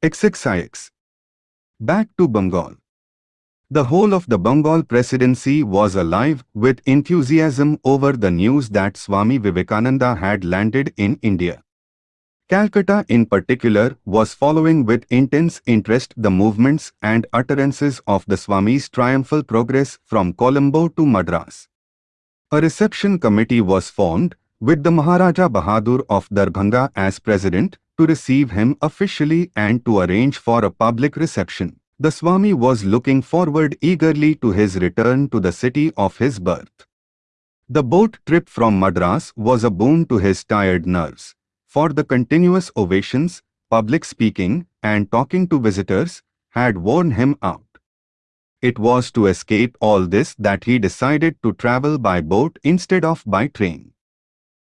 XXIX. Back to Bengal. The whole of the Bengal presidency was alive with enthusiasm over the news that Swami Vivekananda had landed in India. Calcutta in particular was following with intense interest the movements and utterances of the Swami's triumphal progress from Colombo to Madras. A reception committee was formed, with the Maharaja Bahadur of Darbhanga as president, to receive him officially and to arrange for a public reception. The Swami was looking forward eagerly to his return to the city of his birth. The boat trip from Madras was a boon to his tired nerves for the continuous ovations, public speaking, and talking to visitors had worn him out. It was to escape all this that he decided to travel by boat instead of by train.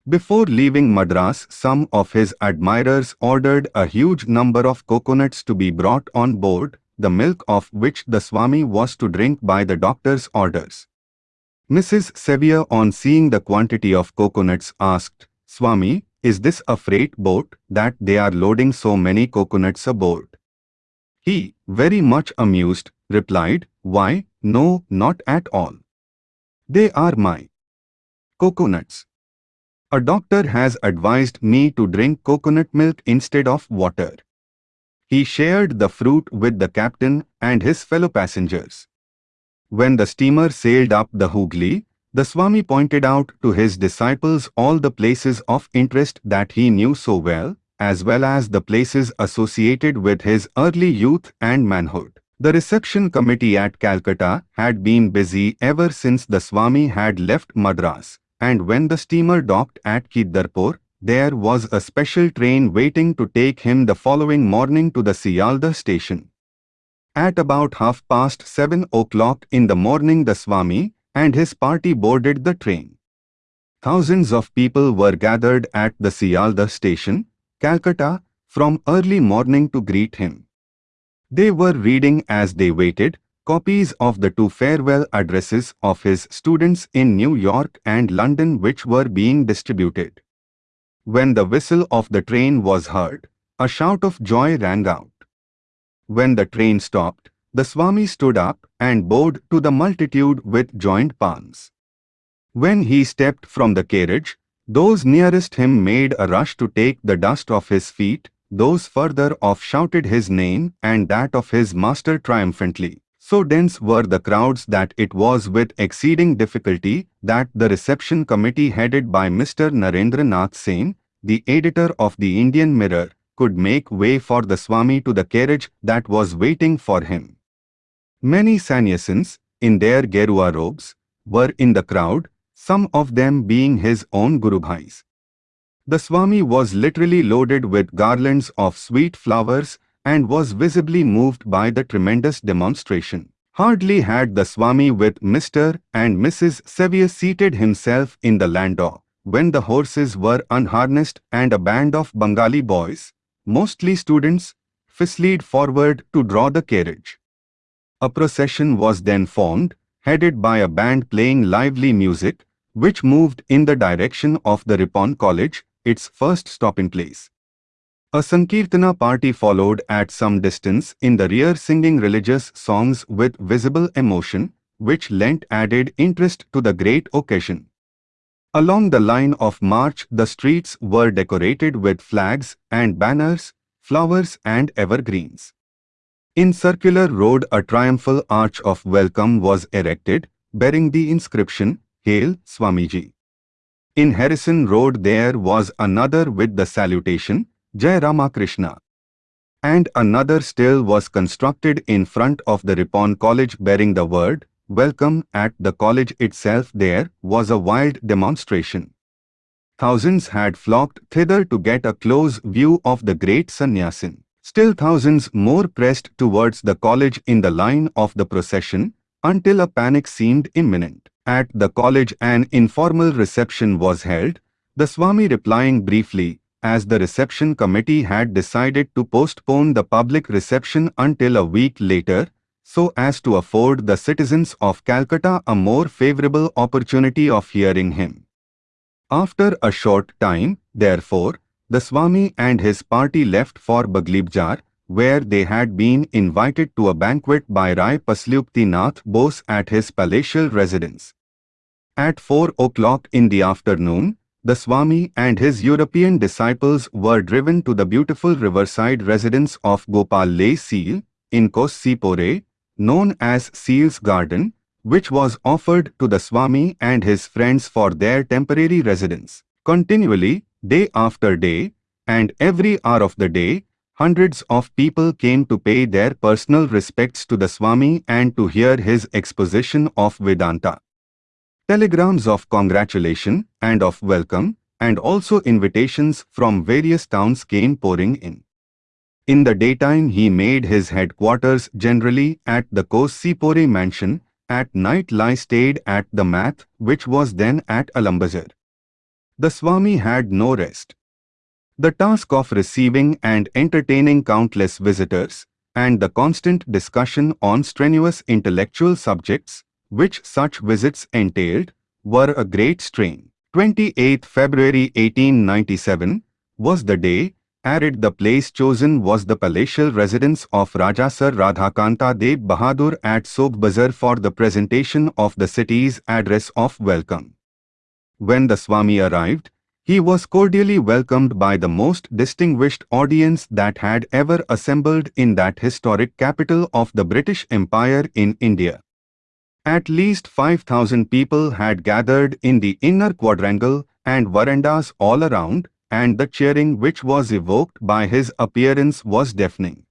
Before leaving Madras, some of his admirers ordered a huge number of coconuts to be brought on board, the milk of which the Swami was to drink by the doctor's orders. Mrs. Sevier on seeing the quantity of coconuts asked, Swami, is this a freight boat that they are loading so many coconuts aboard? He, very much amused, replied, Why, no, not at all. They are my coconuts. A doctor has advised me to drink coconut milk instead of water. He shared the fruit with the captain and his fellow passengers. When the steamer sailed up the Hooghly, the Swami pointed out to his disciples all the places of interest that he knew so well, as well as the places associated with his early youth and manhood. The reception committee at Calcutta had been busy ever since the Swami had left Madras, and when the steamer docked at Kidarpur, there was a special train waiting to take him the following morning to the Sialdah station. At about half past seven o'clock in the morning the Swami, and his party boarded the train. Thousands of people were gathered at the Sialdah station, Calcutta, from early morning to greet him. They were reading as they waited copies of the two farewell addresses of his students in New York and London which were being distributed. When the whistle of the train was heard, a shout of joy rang out. When the train stopped, the Swami stood up and bowed to the multitude with joined palms. When he stepped from the carriage, those nearest him made a rush to take the dust off his feet, those further off shouted his name and that of his master triumphantly. So dense were the crowds that it was with exceeding difficulty that the reception committee headed by Mr. Narendra Nath Sen, the editor of the Indian Mirror, could make way for the Swami to the carriage that was waiting for him. Many sannyasins, in their Gerua robes, were in the crowd, some of them being his own Guru Bhais. The Swami was literally loaded with garlands of sweet flowers and was visibly moved by the tremendous demonstration. Hardly had the Swami with Mr. and Mrs. Sevier seated himself in the landau, when the horses were unharnessed and a band of Bengali boys, mostly students, fusilled forward to draw the carriage. A procession was then formed, headed by a band playing lively music, which moved in the direction of the Ripon College, its first stopping place. A Sankirtana party followed at some distance in the rear singing religious songs with visible emotion, which lent added interest to the great occasion. Along the line of march the streets were decorated with flags and banners, flowers and evergreens. In Circular Road a triumphal arch of welcome was erected, bearing the inscription, Hail Swamiji. In Harrison Road there was another with the salutation, Jai Ramakrishna. And another still was constructed in front of the Ripon College bearing the word, Welcome at the college itself there was a wild demonstration. Thousands had flocked thither to get a close view of the great sannyasin. Still thousands more pressed towards the college in the line of the procession, until a panic seemed imminent. At the college an informal reception was held, the Swami replying briefly, as the reception committee had decided to postpone the public reception until a week later, so as to afford the citizens of Calcutta a more favorable opportunity of hearing him. After a short time, therefore, the Swami and his party left for Baghbazar, where they had been invited to a banquet by Rai Pashupati Nath Bose at his palatial residence. At 4 o'clock in the afternoon, the Swami and his European disciples were driven to the beautiful riverside residence of Gopal Lal Seal in Kossipore, known as Seal's Garden, which was offered to the Swami and his friends for their temporary residence. Continually, day after day, and every hour of the day, hundreds of people came to pay their personal respects to the Swami and to hear his exposition of Vedanta. Telegrams of congratulation and of welcome and also invitations from various towns came pouring in. In the daytime he made his headquarters generally at the Kossipore mansion, at night lie stayed at the Math which was then at Alambazar. The Swami had no rest. The task of receiving and entertaining countless visitors, and the constant discussion on strenuous intellectual subjects, which such visits entailed, were a great strain. 28 February 1897 was the day, arid the place chosen was the palatial residence of Raja Sir Radhakanta Deb Bahadur at Sobh Bazar for the presentation of the city's address of welcome. When the Swami arrived, he was cordially welcomed by the most distinguished audience that had ever assembled in that historic capital of the British Empire in India. At least 5,000 people had gathered in the inner quadrangle and verandas all around, and the cheering which was evoked by his appearance was deafening.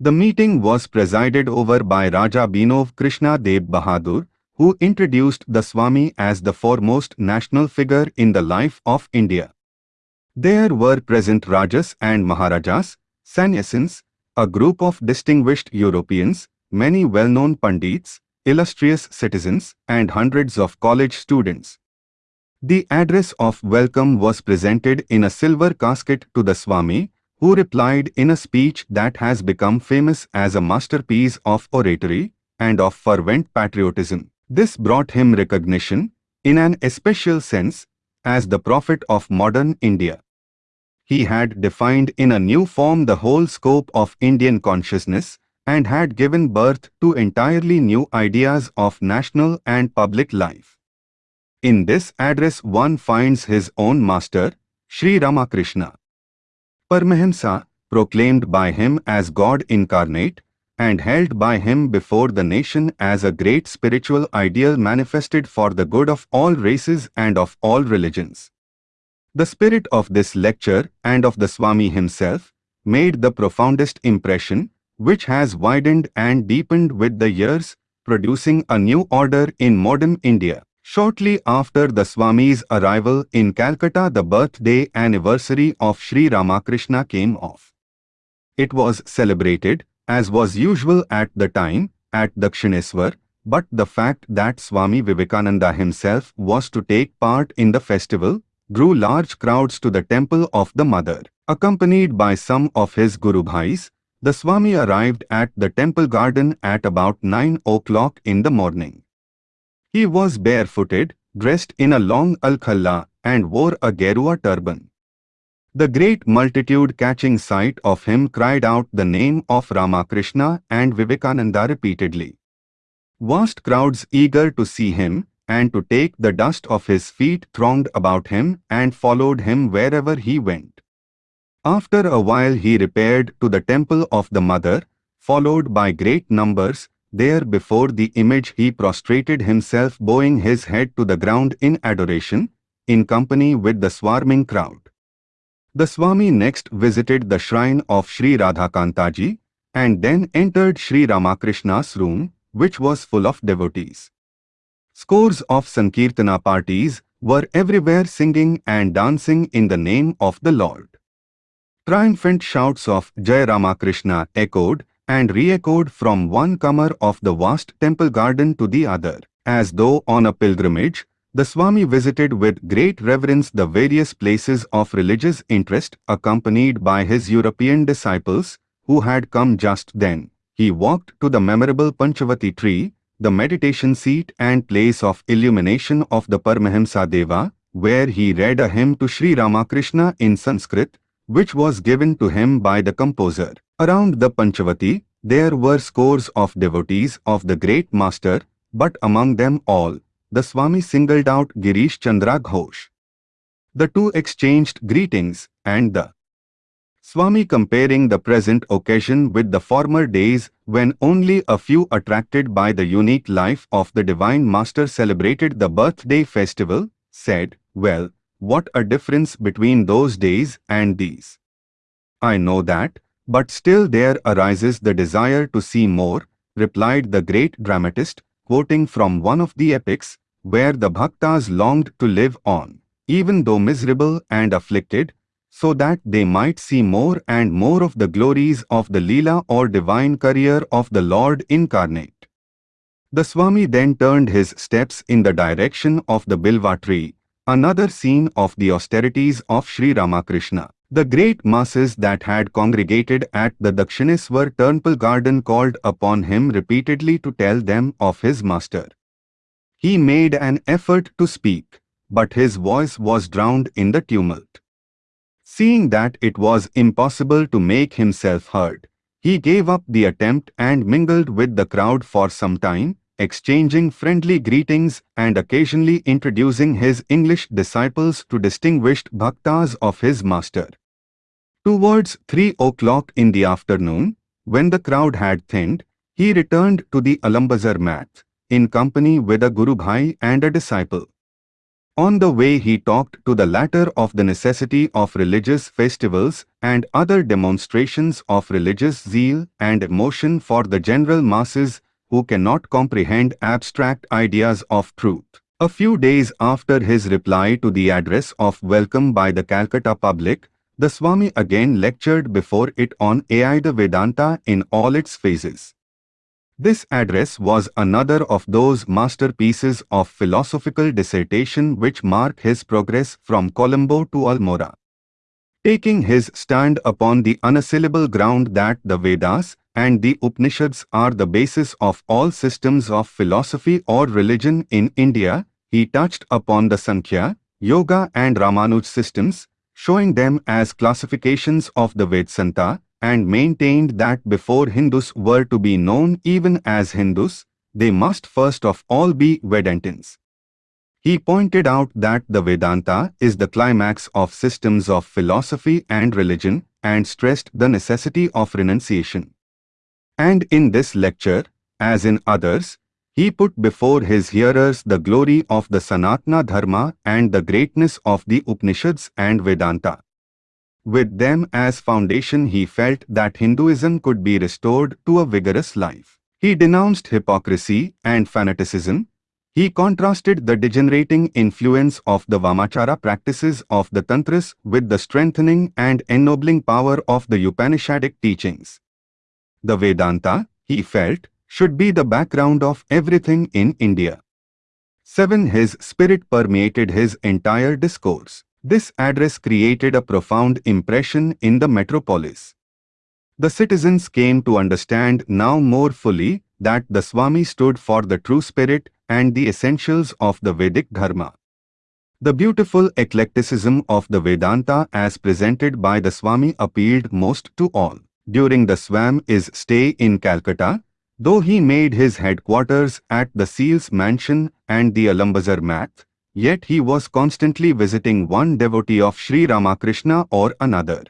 The meeting was presided over by Raja Binod Krishna Deb Bahadur, who introduced the Swami as the foremost national figure in the life of India. There were present Rajas and Maharajas, sannyasins, a group of distinguished Europeans, many well-known Pandits, illustrious citizens, and hundreds of college students. The address of welcome was presented in a silver casket to the Swami, who replied in a speech that has become famous as a masterpiece of oratory and of fervent patriotism. This brought him recognition, in an especial sense, as the prophet of modern India. He had defined in a new form the whole scope of Indian consciousness and had given birth to entirely new ideas of national and public life. In this address one finds his own master, Sri Ramakrishna. Paramahamsa, proclaimed by him as God incarnate, and held by him before the nation as a great spiritual ideal manifested for the good of all races and of all religions. The spirit of this lecture and of the Swami himself made the profoundest impression which has widened and deepened with the years, producing a new order in modern India. Shortly after the Swami's arrival in Calcutta the birthday anniversary of Sri Ramakrishna came off. It was celebrated, as was usual at the time, at Dakshineswar, but the fact that Swami Vivekananda himself was to take part in the festival drew large crowds to the temple of the Mother. Accompanied by some of his Guru Bhais, the Swami arrived at the temple garden at about 9 o'clock in the morning. He was barefooted, dressed in a long alkhalla and wore a gerua turban. The great multitude catching sight of him cried out the name of Ramakrishna and Vivekananda repeatedly. Vast crowds eager to see him and to take the dust of his feet thronged about him and followed him wherever he went. After a while he repaired to the temple of the mother, followed by great numbers, there before the image he prostrated himself bowing his head to the ground in adoration, in company with the swarming crowd. The Swami next visited the shrine of Sri Radhakantaji and then entered Sri Ramakrishna's room, which was full of devotees. Scores of Sankirtana parties were everywhere singing and dancing in the name of the Lord. Triumphant shouts of Jai Ramakrishna echoed and re-echoed from one comer of the vast temple garden to the other. As though on a pilgrimage, the Swami visited with great reverence the various places of religious interest accompanied by his European disciples, who had come just then. He walked to the memorable Panchavati tree, the meditation seat and place of illumination of the Paramahamsa Deva, where he read a hymn to Sri Ramakrishna in Sanskrit, which was given to him by the composer. Around the Panchavati, there were scores of devotees of the great master, but among them all, the Swami singled out Girish Chandra Ghosh. The two exchanged greetings, and the Swami comparing the present occasion with the former days when only a few attracted by the unique life of the Divine Master celebrated the birthday festival, said, Well, what a difference between those days and these. I know that, but still there arises the desire to see more, replied the great dramatist, quoting from one of the epics, where the bhaktas longed to live on, even though miserable and afflicted, so that they might see more and more of the glories of the Leela or divine career of the Lord incarnate. The Swami then turned his steps in the direction of the Bilva tree, another scene of the austerities of Sri Ramakrishna. The great masses that had congregated at the Dakshineswar temple garden called upon him repeatedly to tell them of his master. He made an effort to speak, but his voice was drowned in the tumult. Seeing that it was impossible to make himself heard, he gave up the attempt and mingled with the crowd for some time, exchanging friendly greetings and occasionally introducing his English disciples to distinguished bhaktas of his master. Towards three o'clock in the afternoon, when the crowd had thinned, he returned to the Alambazar mat, in company with a Guru Bhai and a disciple. On the way he talked to the latter of the necessity of religious festivals and other demonstrations of religious zeal and emotion for the general masses who cannot comprehend abstract ideas of truth. A few days after his reply to the address of welcome by the Calcutta public, the Swami again lectured before it on Advaita Vedanta in all its phases. This address was another of those masterpieces of philosophical dissertation which mark his progress from Colombo to Almora. Taking his stand upon the unassailable ground that the Vedas and the Upanishads are the basis of all systems of philosophy or religion in India, he touched upon the Sankhya, Yoga and Ramanuj systems, showing them as classifications of the Vedanta, and maintained that before Hindus were to be known even as Hindus, they must first of all be Vedantins. He pointed out that the Vedanta is the climax of systems of philosophy and religion and stressed the necessity of renunciation. And in this lecture, as in others, he put before his hearers the glory of the Sanatana Dharma and the greatness of the Upanishads and Vedanta. With them as foundation he felt that Hinduism could be restored to a vigorous life. He denounced hypocrisy and fanaticism. He contrasted the degenerating influence of the Vamachara practices of the Tantras with the strengthening and ennobling power of the Upanishadic teachings. The Vedanta, he felt, should be the background of everything in India. 7. His spirit permeated his entire discourse. This address created a profound impression in the metropolis. The citizens came to understand now more fully that the Swami stood for the true spirit and the essentials of the Vedic Dharma. The beautiful eclecticism of the Vedanta as presented by the Swami appealed most to all. During the Swami's stay in Calcutta, though he made his headquarters at the Seal's mansion and the Alambazar Math, Yet he was constantly visiting one devotee of Sri Ramakrishna or another.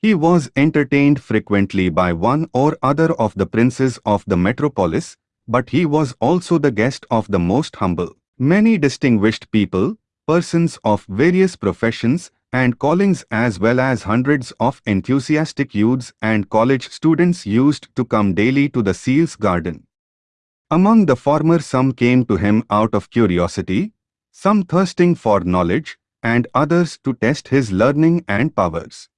He was entertained frequently by one or other of the princes of the metropolis, but he was also the guest of the most humble. Many distinguished people, persons of various professions and callings as well as hundreds of enthusiastic youths and college students used to come daily to the Seal's garden. Among the former some came to him out of curiosity, some thirsting for knowledge, and others to test his learning and powers.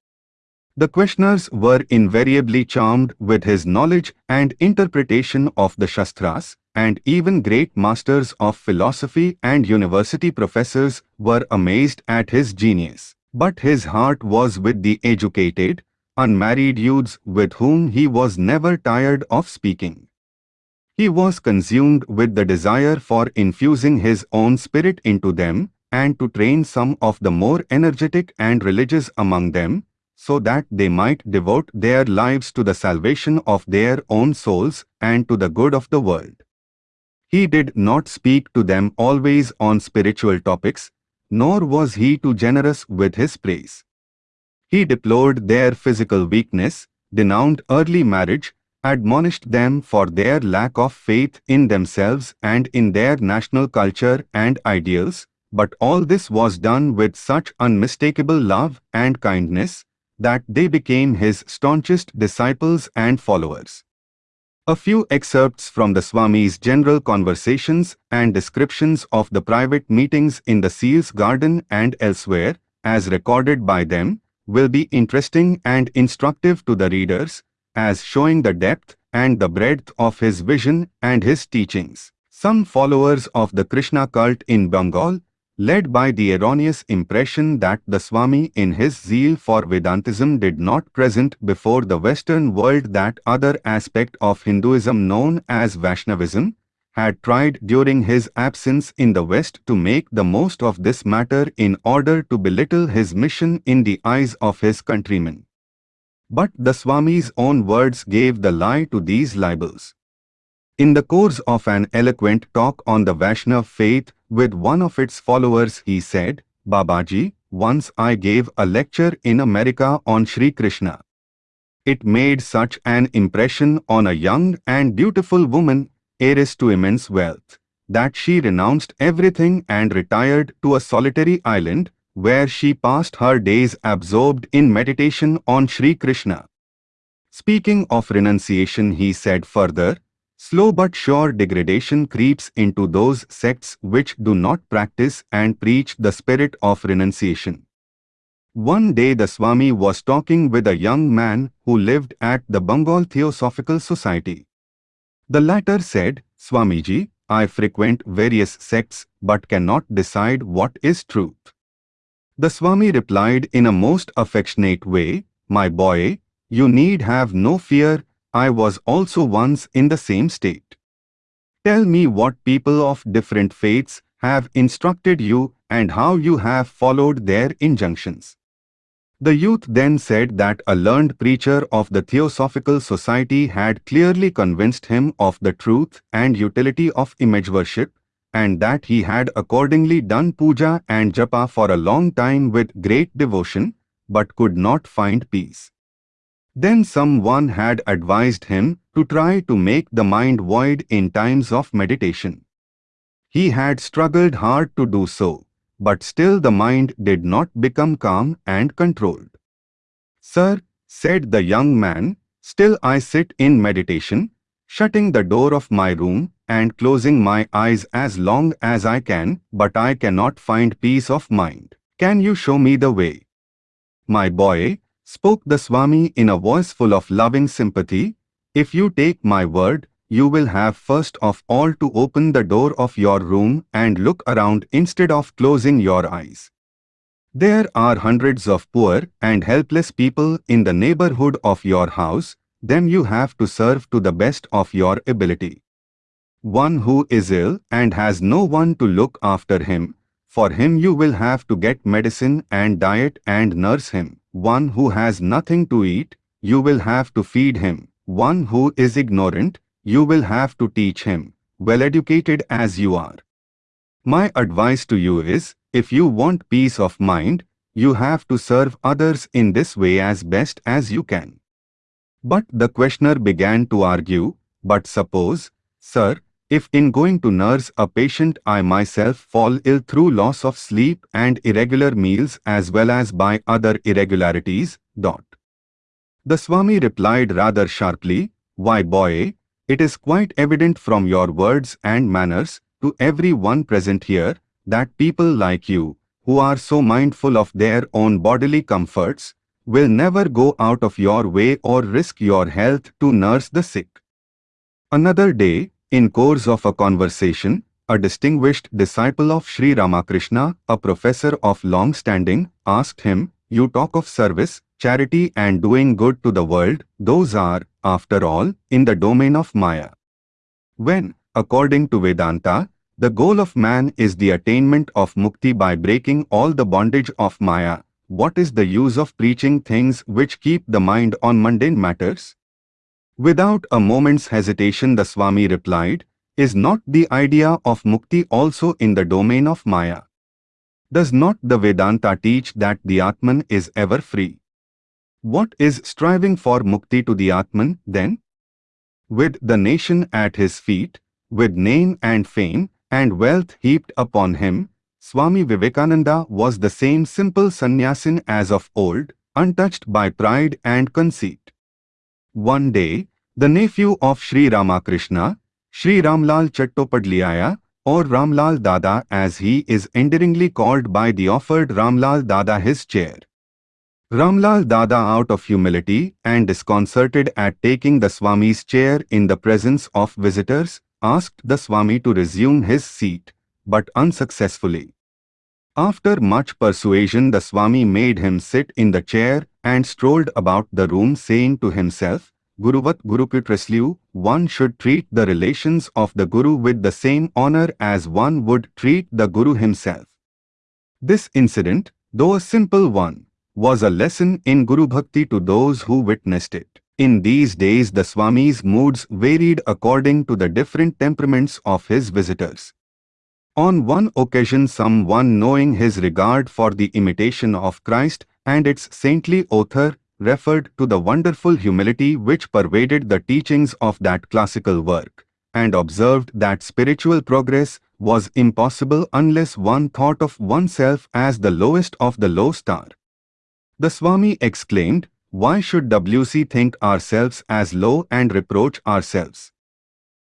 The questioners were invariably charmed with his knowledge and interpretation of the Shastras, and even great masters of philosophy and university professors were amazed at his genius. But his heart was with the educated, unmarried youths with whom he was never tired of speaking. He was consumed with the desire for infusing his own spirit into them and to train some of the more energetic and religious among them, so that they might devote their lives to the salvation of their own souls and to the good of the world. He did not speak to them always on spiritual topics, nor was he too generous with his praise. He deplored their physical weakness, denounced early marriage, admonished them for their lack of faith in themselves and in their national culture and ideals, but all this was done with such unmistakable love and kindness that they became his staunchest disciples and followers. A few excerpts from the Swami's general conversations and descriptions of the private meetings in the Seal's garden and elsewhere, as recorded by them, will be interesting and instructive to the readers, as showing the depth and the breadth of his vision and his teachings. Some followers of the Krishna cult in Bengal, led by the erroneous impression that the Swami in his zeal for Vedantism did not present before the Western world that other aspect of Hinduism known as Vaishnavism, had tried during his absence in the West to make the most of this matter in order to belittle his mission in the eyes of his countrymen. But the Swami's own words gave the lie to these libels. In the course of an eloquent talk on the Vaishnav faith with one of its followers he said, Babaji, once I gave a lecture in America on Sri Krishna. It made such an impression on a young and beautiful woman, heiress to immense wealth, that she renounced everything and retired to a solitary island where she passed her days absorbed in meditation on Sri Krishna. Speaking of renunciation he said further, Slow but sure degradation creeps into those sects which do not practice and preach the spirit of renunciation. One day the Swami was talking with a young man who lived at the Bengal Theosophical Society. The latter said, Swamiji, I frequent various sects but cannot decide what is truth. The Swami replied in a most affectionate way, My boy, you need have no fear, I was also once in the same state. Tell me what people of different faiths have instructed you and how you have followed their injunctions. The youth then said that a learned preacher of the Theosophical Society had clearly convinced him of the truth and utility of image worship, and that he had accordingly done puja and japa for a long time with great devotion, but could not find peace. Then someone had advised him to try to make the mind void in times of meditation. He had struggled hard to do so, but still the mind did not become calm and controlled. Sir, said the young man, still I sit in meditation, shutting the door of my room and closing my eyes as long as I can, but I cannot find peace of mind. Can you show me the way? My boy, spoke the Swami in a voice full of loving sympathy, if you take my word, you will have first of all to open the door of your room and look around instead of closing your eyes. There are hundreds of poor and helpless people in the neighborhood of your house, them you have to serve to the best of your ability. One who is ill and has no one to look after him, for him you will have to get medicine and diet and nurse him. One who has nothing to eat, you will have to feed him. One who is ignorant, you will have to teach him, well educated as you are. My advice to you is, if you want peace of mind, you have to serve others in this way as best as you can. But the questioner began to argue, but suppose, sir, if in going to nurse a patient I myself fall ill through loss of sleep and irregular meals as well as by other irregularities, dot. The Swami replied rather sharply, Why boy, it is quite evident from your words and manners to every one present here that people like you, who are so mindful of their own bodily comforts, will never go out of your way or risk your health to nurse the sick. Another day, in course of a conversation, a distinguished disciple of Sri Ramakrishna, a professor of long standing, asked him, You talk of service, charity and doing good to the world, those are, after all, in the domain of Maya. When, according to Vedanta, the goal of man is the attainment of mukti by breaking all the bondage of Maya, what is the use of preaching things which keep the mind on mundane matters? Without a moment's hesitation the Swami replied, Is not the idea of mukti also in the domain of Maya? Does not the Vedanta teach that the Atman is ever free? What is striving for mukti to the Atman then? With the nation at his feet, with name and fame and wealth heaped upon him, Swami Vivekananda was the same simple sannyasin as of old, untouched by pride and conceit. One day, the nephew of Sri Ramakrishna, Sri Ramlal Chattopadhyaya, or Ramlal Dada as he is endearingly called by the offered Ramlal Dada his chair. Ramlal Dada out of humility and disconcerted at taking the Swami's chair in the presence of visitors, asked the Swami to resume his seat, but unsuccessfully. After much persuasion the Swami made him sit in the chair and strolled about the room saying to himself, Guruvat Guruputreshu, one should treat the relations of the Guru with the same honor as one would treat the Guru himself. This incident, though a simple one, was a lesson in Guru Bhakti to those who witnessed it. In these days the Swami's moods varied according to the different temperaments of his visitors. On one occasion someone knowing his regard for the imitation of Christ and its saintly author referred to the wonderful humility which pervaded the teachings of that classical work, and observed that spiritual progress was impossible unless one thought of oneself as the lowest of the low star. The Swami exclaimed, Why should WC think ourselves as low and reproach ourselves?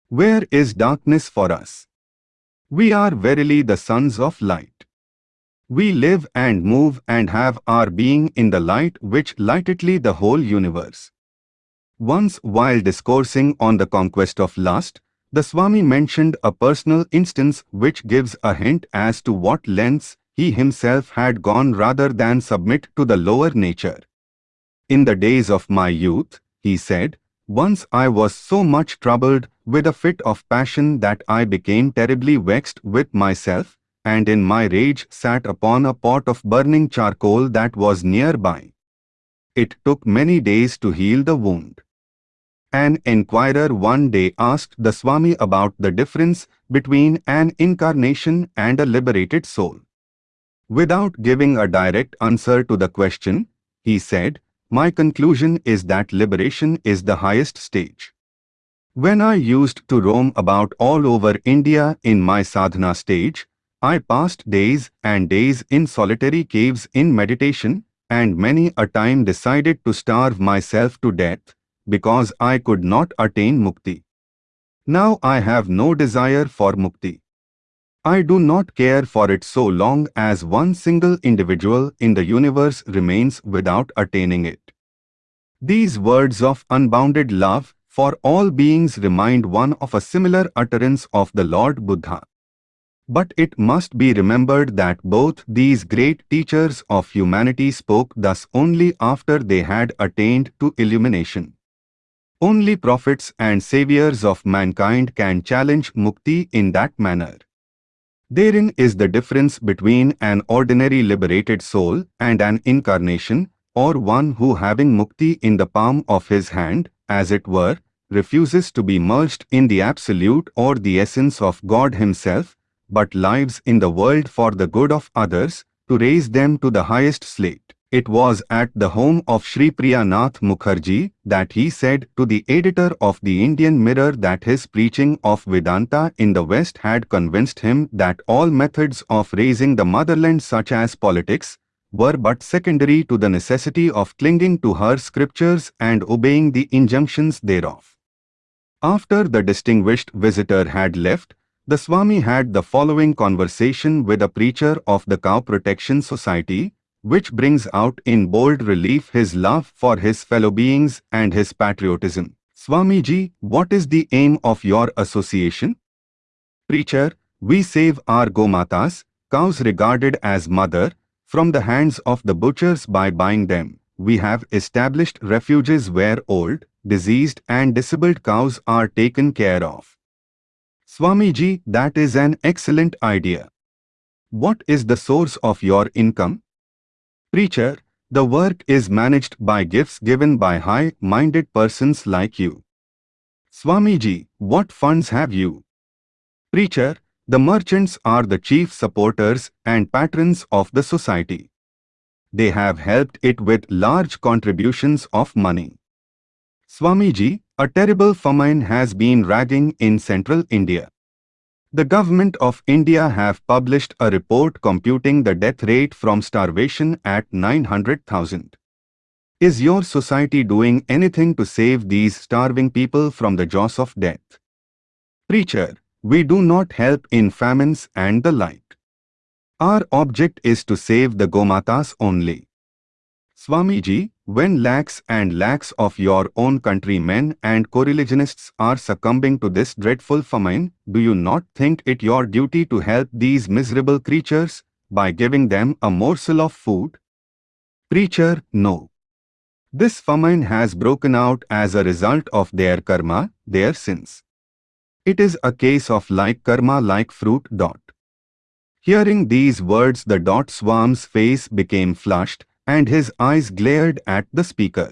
Where is darkness for us? We are verily the sons of light. We live and move and have our being in the light which lightedly the whole universe. Once while discoursing on the conquest of lust, the Swami mentioned a personal instance which gives a hint as to what lengths he himself had gone rather than submit to the lower nature. In the days of my youth, he said, once I was so much troubled with a fit of passion that I became terribly vexed with myself, and in my rage sat upon a pot of burning charcoal that was nearby. It took many days to heal the wound. An enquirer one day asked the Swami about the difference between an incarnation and a liberated soul. Without giving a direct answer to the question, he said, My conclusion is that liberation is the highest stage. When I used to roam about all over India in my sadhana stage, I passed days and days in solitary caves in meditation, and many a time decided to starve myself to death, because I could not attain mukti. Now I have no desire for mukti. I do not care for it so long as one single individual in the universe remains without attaining it. These words of unbounded love for all beings remind one of a similar utterance of the Lord Buddha. But it must be remembered that both these great teachers of humanity spoke thus only after they had attained to illumination. Only prophets and saviors of mankind can challenge mukti in that manner. Therein is the difference between an ordinary liberated soul and an incarnation, or one who having mukti in the palm of his hand, as it were, refuses to be merged in the Absolute or the essence of God Himself, but lives in the world for the good of others, to raise them to the highest slate. It was at the home of Sri Priyanath Mukherjee that he said to the editor of the Indian Mirror that his preaching of Vedanta in the West had convinced him that all methods of raising the motherland such as politics were but secondary to the necessity of clinging to her scriptures and obeying the injunctions thereof. After the distinguished visitor had left, the Swami had the following conversation with a preacher of the Cow Protection Society, which brings out in bold relief his love for his fellow beings and his patriotism. Swamiji, what is the aim of your association? Preacher, we save our Gomatas, cows regarded as mother, from the hands of the butchers by buying them. We have established refuges where old, diseased and disabled cows are taken care of. Swamiji, that is an excellent idea. What is the source of your income? Preacher, the work is managed by gifts given by high-minded persons like you. Swamiji, what funds have you? Preacher, the merchants are the chief supporters and patrons of the society. They have helped it with large contributions of money. Swamiji, a terrible famine has been raging in central India. The government of India have published a report computing the death rate from starvation at 900,000. Is your society doing anything to save these starving people from the jaws of death? Preacher, we do not help in famines and the like. Our object is to save the Gomatas only. Swamiji, when lakhs and lakhs of your own countrymen and co-religionists are succumbing to this dreadful famine, do you not think it your duty to help these miserable creatures by giving them a morsel of food? Preacher, no. This famine has broken out as a result of their karma, their sins. It is a case of like karma like fruit dot. Hearing these words the dot swarm's face became flushed and his eyes glared at the speaker.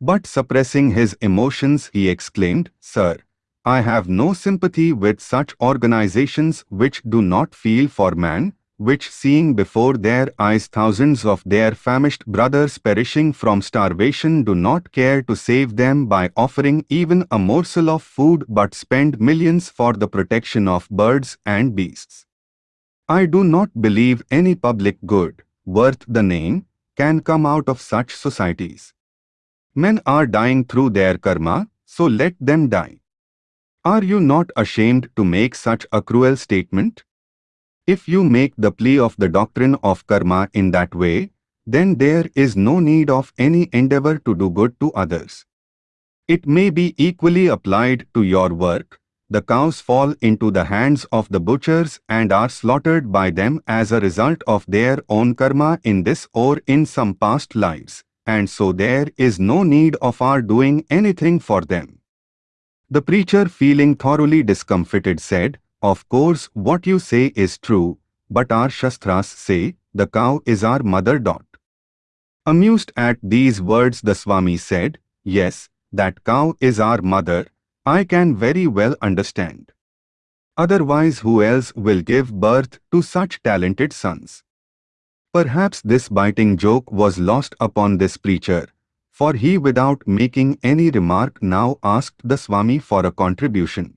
But suppressing his emotions, he exclaimed, Sir, I have no sympathy with such organizations which do not feel for man, which seeing before their eyes thousands of their famished brothers perishing from starvation do not care to save them by offering even a morsel of food but spend millions for the protection of birds and beasts. I do not believe any public good, worth the name, can come out of such societies. Men are dying through their karma, so let them die. Are you not ashamed to make such a cruel statement? If you make the plea of the doctrine of karma in that way, then there is no need of any endeavor to do good to others. It may be equally applied to your work, the cows fall into the hands of the butchers and are slaughtered by them as a result of their own karma in this or in some past lives, and so there is no need of our doing anything for them. The preacher feeling thoroughly discomfited said, Of course what you say is true, but our Shastras say, the cow is our mother. Dot. Amused at these words the Swami said, Yes, that cow is our mother, I can very well understand. Otherwise who else will give birth to such talented sons? Perhaps this biting joke was lost upon this preacher, for he without making any remark now asked the Swami for a contribution.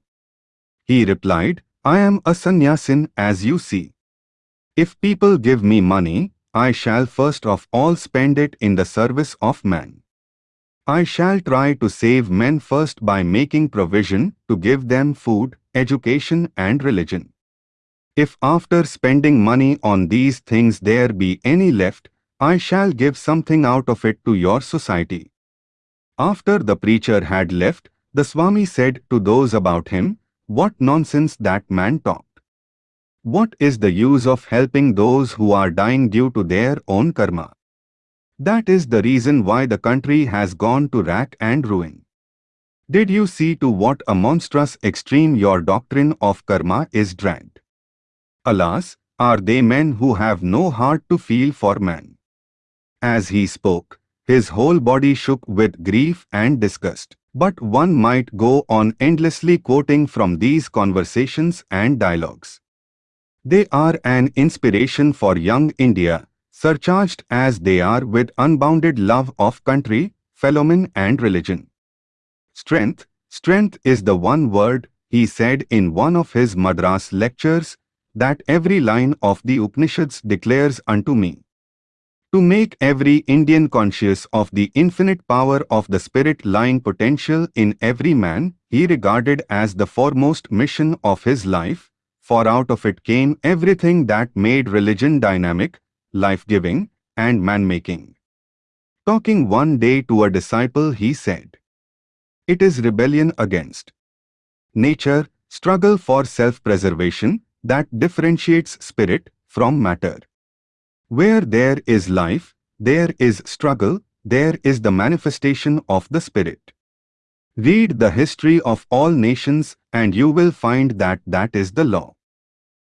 He replied, I am a sannyasin as you see. If people give me money, I shall first of all spend it in the service of man. I shall try to save men first by making provision to give them food, education and religion. If after spending money on these things there be any left, I shall give something out of it to your society. After the preacher had left, the Swami said to those about him, What nonsense that man talked. What is the use of helping those who are dying due to their own karma? That is the reason why the country has gone to rack and ruin. Did you see to what a monstrous extreme your doctrine of karma is dragged? Alas, are they men who have no heart to feel for man? As he spoke, his whole body shook with grief and disgust. But one might go on endlessly quoting from these conversations and dialogues. They are an inspiration for young India, surcharged as they are with unbounded love of country, fellowmen and religion. Strength, strength is the one word, he said in one of his Madras lectures, that every line of the Upanishads declares unto me. To make every Indian conscious of the infinite power of the spirit lying potential in every man, he regarded as the foremost mission of his life, for out of it came everything that made religion dynamic, life-giving, and man-making. Talking one day to a disciple he said, It is rebellion against nature, struggle for self-preservation, that differentiates spirit from matter. Where there is life, there is struggle, there is the manifestation of the spirit. Read the history of all nations and you will find that that is the law.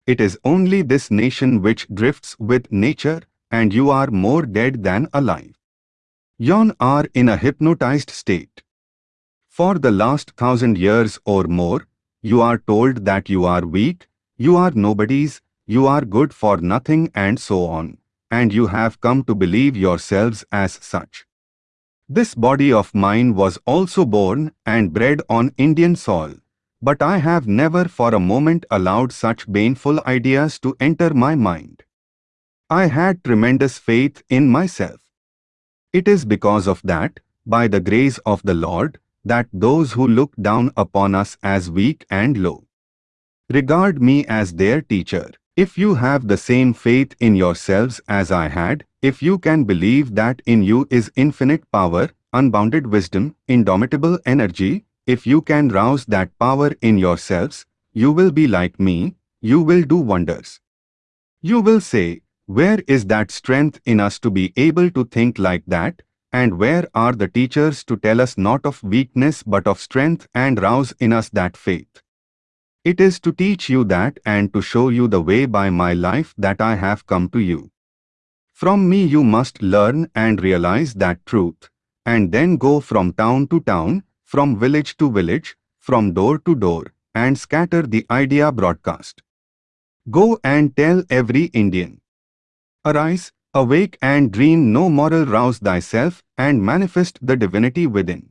It is only this nation which drifts with nature and you are more dead than alive. You are in a hypnotized state. For the last thousand years or more, you are told that you are weak, you are nobodies, you are good for nothing and so on, and you have come to believe yourselves as such. This body of mine was also born and bred on Indian soil, but I have never for a moment allowed such baneful ideas to enter my mind. I had tremendous faith in myself. It is because of that, by the grace of the Lord, that those who look down upon us as weak and low regard me as their teacher. If you have the same faith in yourselves as I had, if you can believe that in you is infinite power, unbounded wisdom, indomitable energy, if you can rouse that power in yourselves, you will be like me, you will do wonders. You will say, where is that strength in us to be able to think like that? And where are the teachers to tell us not of weakness but of strength and rouse in us that faith? It is to teach you that and to show you the way by my life that I have come to you. From me you must learn and realize that truth, and then go from town to town, from village to village, from door to door, and scatter the idea broadcast. Go and tell every Indian. Arise, awake and dream no moral rouse thyself and manifest the divinity within.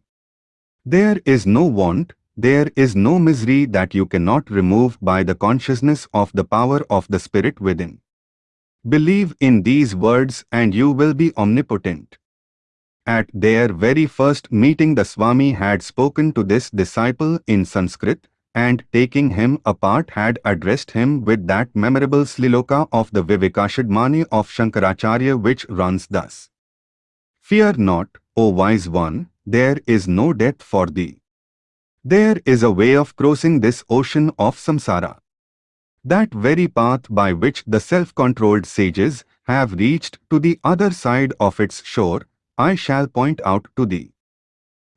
There is no want, there is no misery that you cannot remove by the consciousness of the power of the Spirit within. Believe in these words and you will be omnipotent. At their very first meeting the Swami had spoken to this disciple in Sanskrit and taking him apart had addressed him with that memorable shloka of the Vivekachudamani of Shankaracharya which runs thus. Fear not, O wise one, there is no death for thee. There is a way of crossing this ocean of samsara. That very path by which the self-controlled sages have reached to the other side of its shore, I shall point out to thee.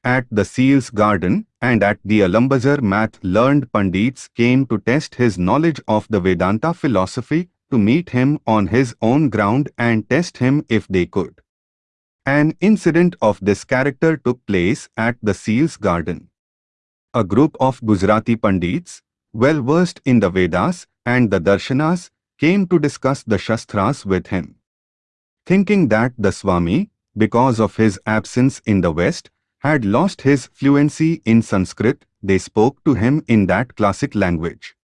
At the Seal's garden and at the Alambazar math learned Pandits came to test his knowledge of the Vedanta philosophy, to meet him on his own ground and test him if they could. An incident of this character took place at the Seal's garden a group of Gujarati Pandits, well versed in the Vedas and the Darshanas, came to discuss the Shastras with him. Thinking that the Swami, because of his absence in the West, had lost his fluency in Sanskrit, they spoke to him in that classic language.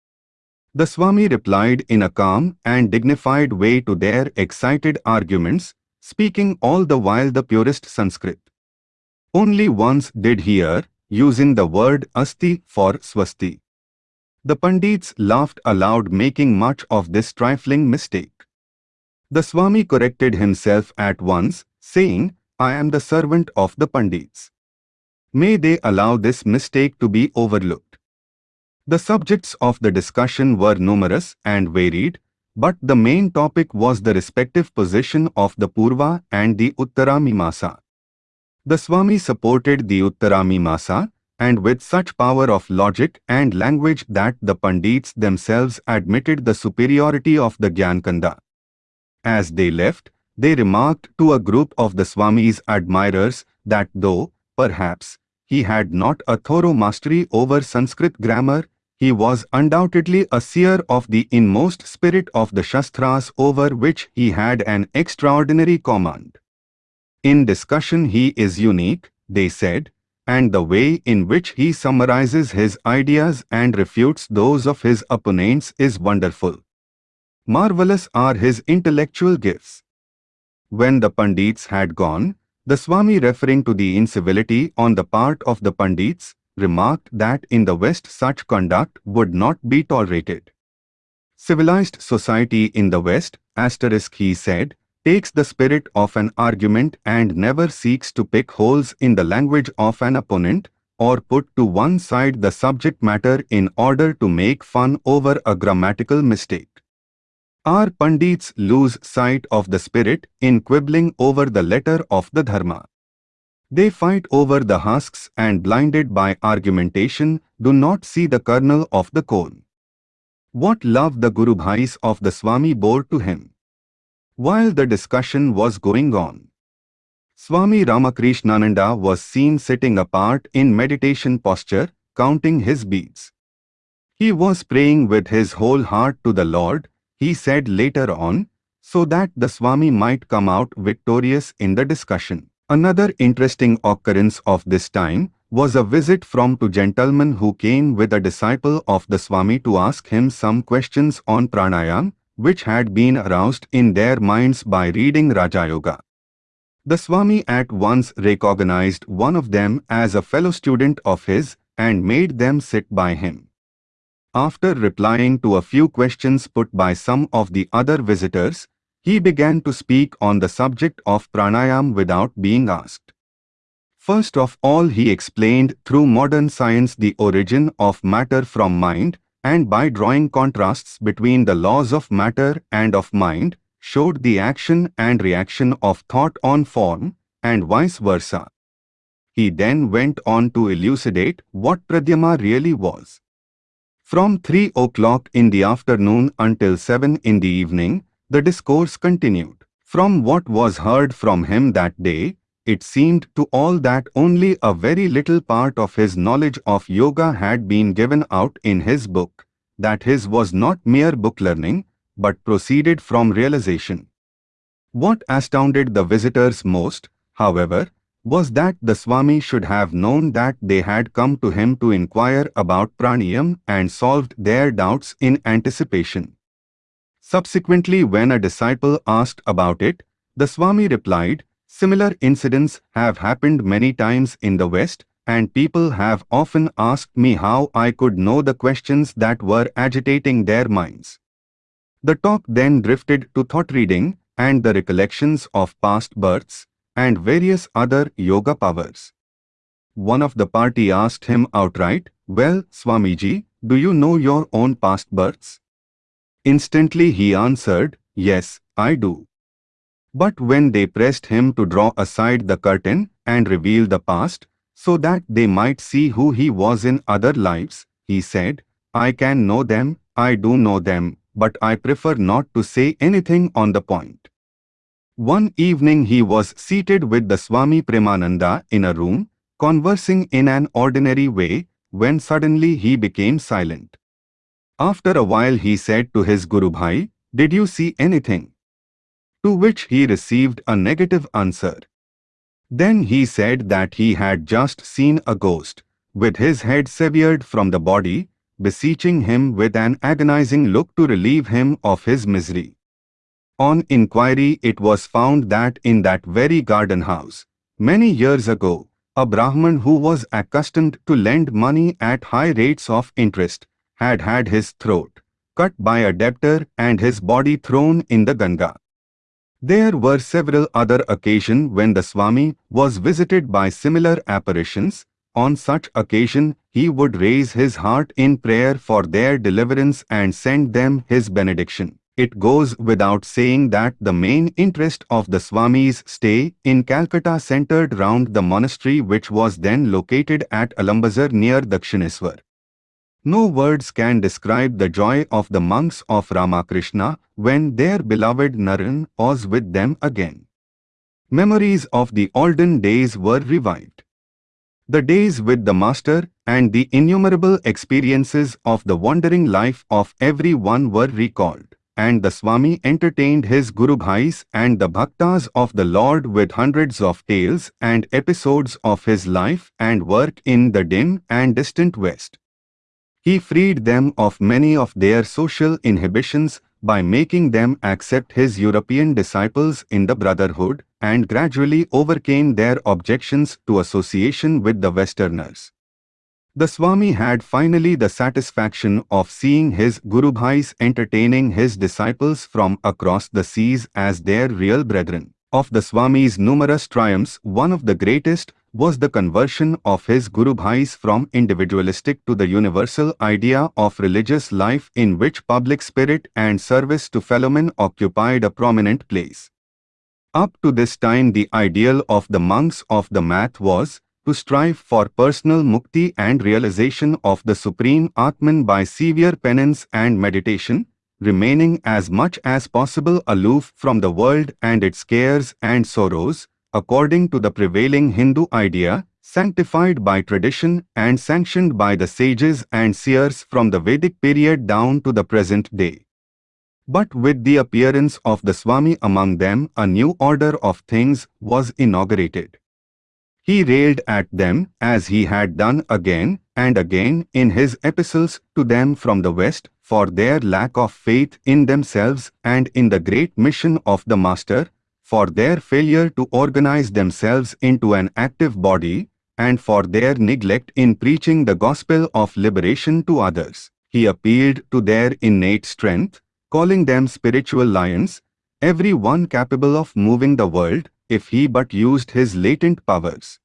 The Swami replied in a calm and dignified way to their excited arguments, speaking all the while the purest Sanskrit. Only once did he err, using the word asti for swasti. The Pandits laughed aloud making much of this trifling mistake. The Swami corrected himself at once, saying, I am the servant of the Pandits. May they allow this mistake to be overlooked. The subjects of the discussion were numerous and varied, but the main topic was the respective position of the Purva and the Uttara Mimamsa. The Swami supported the Uttaramimamsa and with such power of logic and language that the Pandits themselves admitted the superiority of the Gyankanda. As they left, they remarked to a group of the Swami's admirers that though, perhaps, he had not a thorough mastery over Sanskrit grammar, he was undoubtedly a seer of the inmost spirit of the Shastras over which he had an extraordinary command. In discussion he is unique, they said, and the way in which he summarizes his ideas and refutes those of his opponents is wonderful. Marvelous are his intellectual gifts. When the Pandits had gone, the Swami referring to the incivility on the part of the Pandits, remarked that in the West such conduct would not be tolerated. Civilized society in the West, asterisk he said, takes the spirit of an argument and never seeks to pick holes in the language of an opponent or put to one side the subject matter in order to make fun over a grammatical mistake. Our Pandits lose sight of the spirit in quibbling over the letter of the Dharma. They fight over the husks and blinded by argumentation do not see the kernel of the cone. What love the Guru Bhais of the Swami bore to him. While the discussion was going on, Swami Ramakrishnananda was seen sitting apart in meditation posture, counting his beads. He was praying with his whole heart to the Lord, he said later on, so that the Swami might come out victorious in the discussion. Another interesting occurrence of this time was a visit from two gentlemen who came with a disciple of the Swami to ask him some questions on pranayam, which had been aroused in their minds by reading Raja Yoga. The Swami at once recognized one of them as a fellow student of his and made them sit by him. After replying to a few questions put by some of the other visitors, he began to speak on the subject of pranayam without being asked. First of all he explained through modern science the origin of matter from mind and by drawing contrasts between the laws of matter and of mind, showed the action and reaction of thought on form, and vice versa. He then went on to elucidate what pranayama really was. From 3 o'clock in the afternoon until 7 in the evening, the discourse continued. From what was heard from him that day, it seemed to all that only a very little part of his knowledge of yoga had been given out in his book, that his was not mere book learning, but proceeded from realization. What astounded the visitors most, however, was that the Swami should have known that they had come to him to inquire about pranayam and solved their doubts in anticipation. Subsequently when a disciple asked about it, the Swami replied, Similar incidents have happened many times in the West, and people have often asked me how I could know the questions that were agitating their minds. The talk then drifted to thought reading and the recollections of past births and various other yoga powers. One of the party asked him outright, Well, Swamiji, do you know your own past births? Instantly he answered, Yes, I do. But when they pressed him to draw aside the curtain and reveal the past, so that they might see who he was in other lives, he said, I can know them, I do know them, but I prefer not to say anything on the point. One evening he was seated with the Swami Premananda in a room, conversing in an ordinary way, when suddenly he became silent. After a while he said to his Guru Bhai, Did you see anything? To which he received a negative answer. Then he said that he had just seen a ghost, with his head severed from the body, beseeching him with an agonizing look to relieve him of his misery. On inquiry it was found that in that very garden house, many years ago, a Brahman who was accustomed to lend money at high rates of interest had had his throat cut by a debtor and his body thrown in the Ganga. There were several other occasions when the Swami was visited by similar apparitions, on such occasion, he would raise his heart in prayer for their deliverance and send them his benediction. It goes without saying that the main interest of the Swami's stay in Calcutta centered round the monastery which was then located at Alambazar near Dakshineswar. No words can describe the joy of the monks of Ramakrishna when their beloved Naren was with them again. Memories of the olden days were revived. The days with the Master and the innumerable experiences of the wandering life of every one were recalled, and the Swami entertained his Guru Bhais and the Bhaktas of the Lord with hundreds of tales and episodes of his life and work in the dim and distant West. He freed them of many of their social inhibitions by making them accept his European disciples in the Brotherhood and gradually overcame their objections to association with the Westerners. The Swami had finally the satisfaction of seeing his Gurubhais entertaining his disciples from across the seas as their real brethren. Of the Swami's numerous triumphs, one of the greatest was the conversion of his Guru Bhais from individualistic to the universal idea of religious life in which public spirit and service to fellowmen occupied a prominent place. Up to this time the ideal of the monks of the math was to strive for personal mukti and realization of the supreme Atman by severe penance and meditation, remaining as much as possible aloof from the world and its cares and sorrows, according to the prevailing Hindu idea, sanctified by tradition and sanctioned by the sages and seers from the Vedic period down to the present day. But with the appearance of the Swami among them, a new order of things was inaugurated. He railed at them, as he had done again and again in his epistles to them from the West, for their lack of faith in themselves and in the great mission of the Master, for their failure to organize themselves into an active body, and for their neglect in preaching the gospel of liberation to others. He appealed to their innate strength, calling them spiritual lions, every one capable of moving the world, if he but used his latent powers.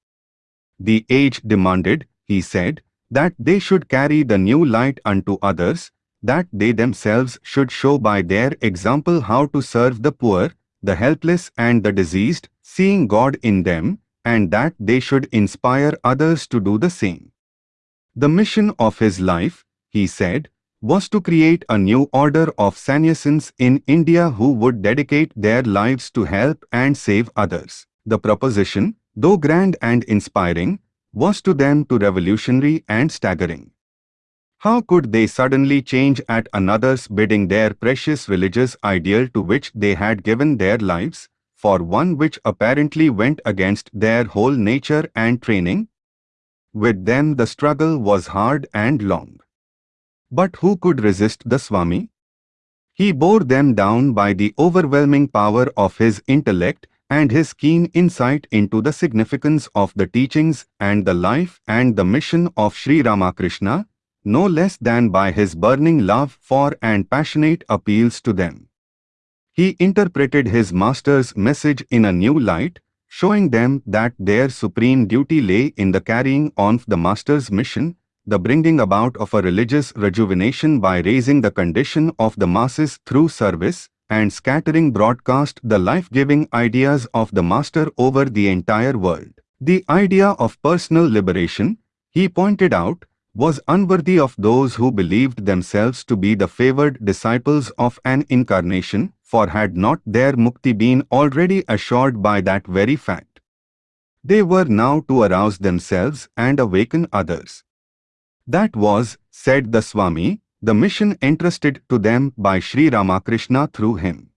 The age demanded, he said, that they should carry the new light unto others, that they themselves should show by their example how to serve the poor, the helpless and the diseased, seeing God in them, and that they should inspire others to do the same. The mission of his life, he said, was to create a new order of sannyasins in India who would dedicate their lives to help and save others. The proposition, though grand and inspiring, was to them too revolutionary and staggering. How could they suddenly change at another's bidding their precious religious ideal to which they had given their lives? for one which apparently went against their whole nature and training? With them the struggle was hard and long. But who could resist the Swami? He bore them down by the overwhelming power of his intellect and his keen insight into the significance of the teachings and the life and the mission of Sri Ramakrishna, no less than by his burning love for and passionate appeals to them. He interpreted his master's message in a new light, showing them that their supreme duty lay in the carrying on of the master's mission, the bringing about of a religious rejuvenation by raising the condition of the masses through service, and scattering broadcast the life-giving ideas of the master over the entire world. The idea of personal liberation, he pointed out, was unworthy of those who believed themselves to be the favored disciples of an incarnation, for had not their mukti been already assured by that very fact? They were now to arouse themselves and awaken others. That was, said the Swami, the mission entrusted to them by Sri Ramakrishna through him.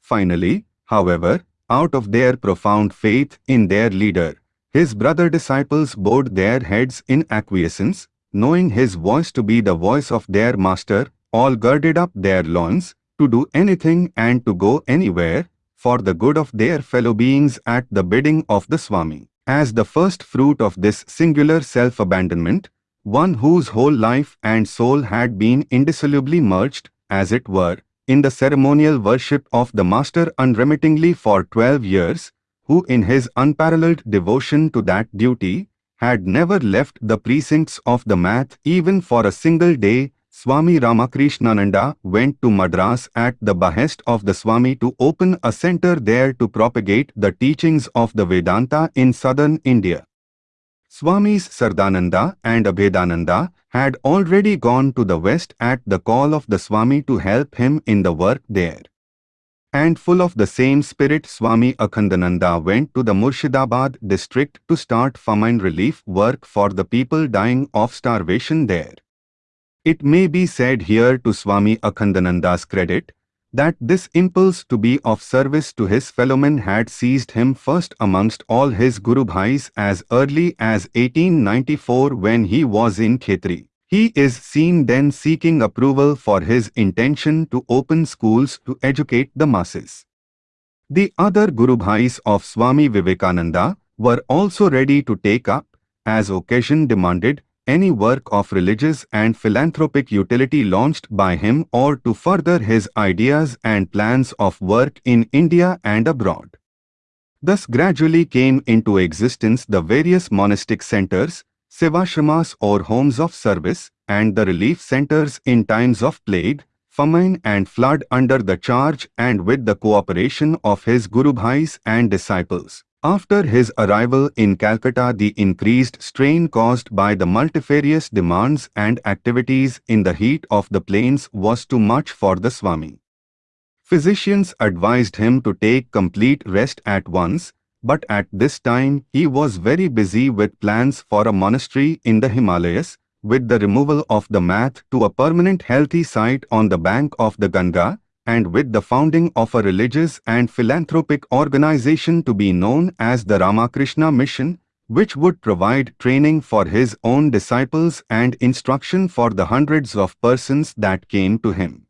Finally, however, out of their profound faith in their leader, his brother disciples bowed their heads in acquiescence, knowing his voice to be the voice of their master, all girded up their loins, to do anything and to go anywhere, for the good of their fellow beings at the bidding of the Swami. As the first fruit of this singular self-abandonment, one whose whole life and soul had been indissolubly merged, as it were, in the ceremonial worship of the Master unremittingly for twelve years, who in his unparalleled devotion to that duty, had never left the precincts of the math even for a single day, Swami Ramakrishnananda went to Madras at the behest of the Swami to open a center there to propagate the teachings of the Vedanta in southern India. Swamis Saradananda and Abhedananda had already gone to the west at the call of the Swami to help him in the work there. And full of the same spirit Swami Akhandananda went to the Murshidabad district to start famine relief work for the people dying of starvation there. It may be said here to Swami Akhandananda's credit, that this impulse to be of service to his fellowmen had seized him first amongst all his Guru Bhais as early as 1894 when he was in Khetri. He is seen then seeking approval for his intention to open schools to educate the masses. The other Guru Bhais of Swami Vivekananda were also ready to take up, as occasion demanded, any work of religious and philanthropic utility launched by him or to further his ideas and plans of work in India and abroad. Thus gradually came into existence the various monastic centers, sevashramas or homes of service, and the relief centers in times of plague, famine and flood under the charge and with the cooperation of his Guru Bhais and disciples. After his arrival in Calcutta the increased strain caused by the multifarious demands and activities in the heat of the plains was too much for the Swami. Physicians advised him to take complete rest at once, but at this time he was very busy with plans for a monastery in the Himalayas, with the removal of the math to a permanent healthy site on the bank of the Ganga, and with the founding of a religious and philanthropic organization to be known as the Ramakrishna Mission, which would provide training for his own disciples and instruction for the hundreds of persons that came to him.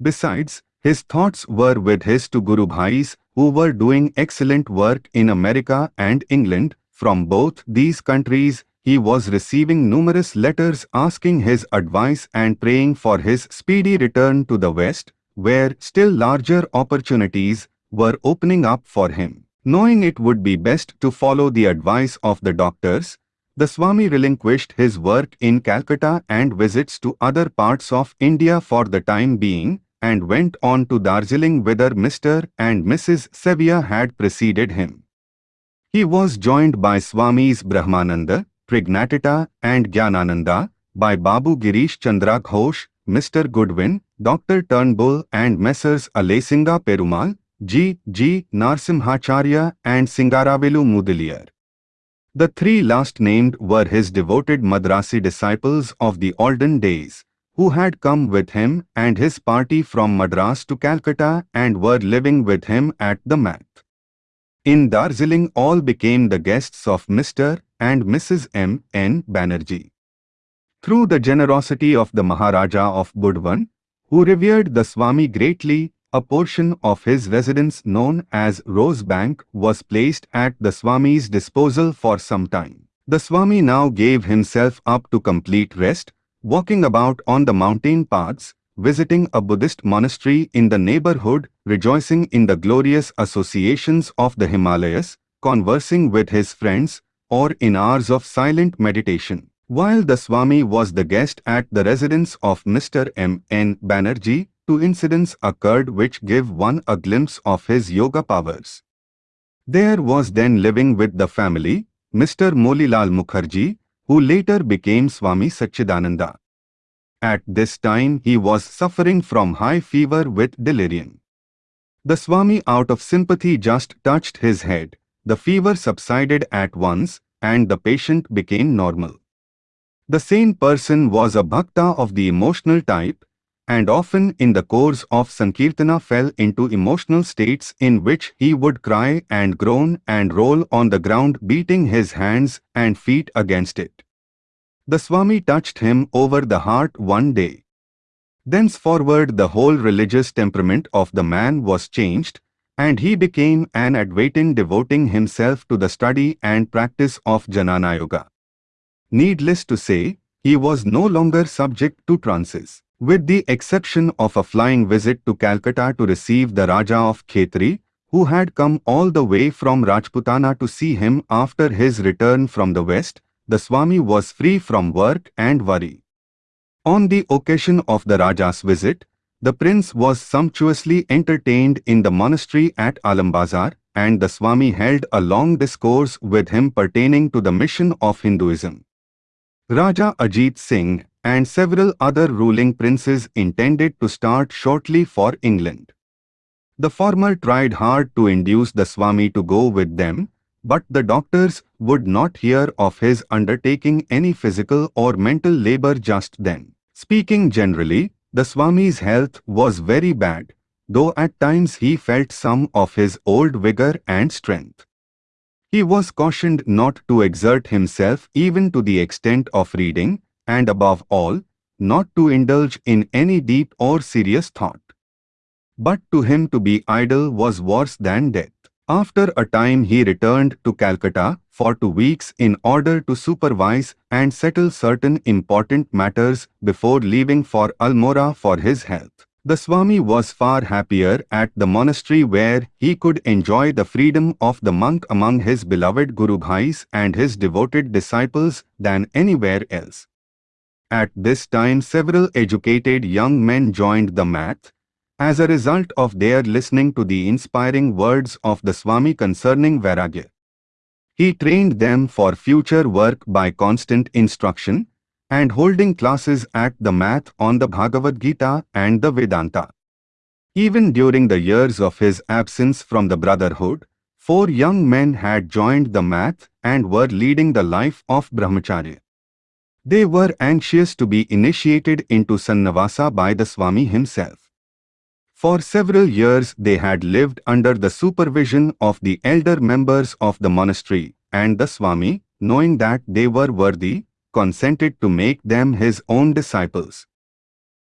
Besides, his thoughts were with his two Guru Bhais who were doing excellent work in America and England. From both these countries, he was receiving numerous letters asking his advice and praying for his speedy return to the West, where still larger opportunities were opening up for him. Knowing it would be best to follow the advice of the doctors, the Swami relinquished his work in Calcutta and visits to other parts of India for the time being, and went on to Darjeeling whither Mr. and Mrs. Sevier had preceded him. He was joined by Swamis Brahmananda, Trigunatita and Gyanananda, by Babu Girish Chandra Ghosh, Mr. Goodwin, Dr. Turnbull and Messrs. Alasinga Perumal, G. G. Narsimhacharya and Singaravelu Mudaliar. The three last named were his devoted Madrasi disciples of the olden days, who had come with him and his party from Madras to Calcutta and were living with him at the Math. In Darjeeling all became the guests of Mr. and Mrs. M. N. Banerjee. Through the generosity of the Maharaja of Burdwan, who revered the Swami greatly, a portion of his residence known as Rose Bank was placed at the Swami's disposal for some time. The Swami now gave himself up to complete rest, walking about on the mountain paths, visiting a Buddhist monastery in the neighborhood, rejoicing in the glorious associations of the Himalayas, conversing with his friends, or in hours of silent meditation. While the Swami was the guest at the residence of Mr. M. N. Banerjee, two incidents occurred which give one a glimpse of his yoga powers. There was then living with the family, Mr. Motilal Mukherjee, who later became Swami Satchidananda. At this time he was suffering from high fever with delirium. The Swami out of sympathy just touched his head, the fever subsided at once, and the patient became normal. The sane person was a bhakta of the emotional type, and often in the course of Sankirtana fell into emotional states in which he would cry and groan and roll on the ground beating his hands and feet against it. The Swami touched him over the heart one day. Thenceforward the whole religious temperament of the man was changed, and he became an Advaitin devoting himself to the study and practice of Jnana Yoga. Needless to say, he was no longer subject to trances. With the exception of a flying visit to Calcutta to receive the Raja of Khetri, who had come all the way from Rajputana to see him after his return from the west, the Swami was free from work and worry. On the occasion of the Raja's visit, the prince was sumptuously entertained in the monastery at Alambazar, and the Swami held a long discourse with him pertaining to the mission of Hinduism. Raja Ajit Singh and several other ruling princes intended to start shortly for England. The former tried hard to induce the Swami to go with them, but the doctors would not hear of his undertaking any physical or mental labor just then. Speaking generally, the Swami's health was very bad, though at times he felt some of his old vigor and strength. He was cautioned not to exert himself even to the extent of reading, and above all, not to indulge in any deep or serious thought. But to him to be idle was worse than death. After a time he returned to Calcutta for two weeks in order to supervise and settle certain important matters before leaving for Almora for his health. The Swami was far happier at the monastery where he could enjoy the freedom of the monk among his beloved Guru Bhais and his devoted disciples than anywhere else. At this time several educated young men joined the math, as a result of their listening to the inspiring words of the Swami concerning Vairagya. He trained them for future work by constant instruction and holding classes at the math on the Bhagavad Gita and the Vedanta. Even during the years of his absence from the brotherhood, four young men had joined the math and were leading the life of brahmacharya. They were anxious to be initiated into Sannyasa by the Swami himself. For several years they had lived under the supervision of the elder members of the monastery, and the Swami, knowing that they were worthy, consented to make them his own disciples.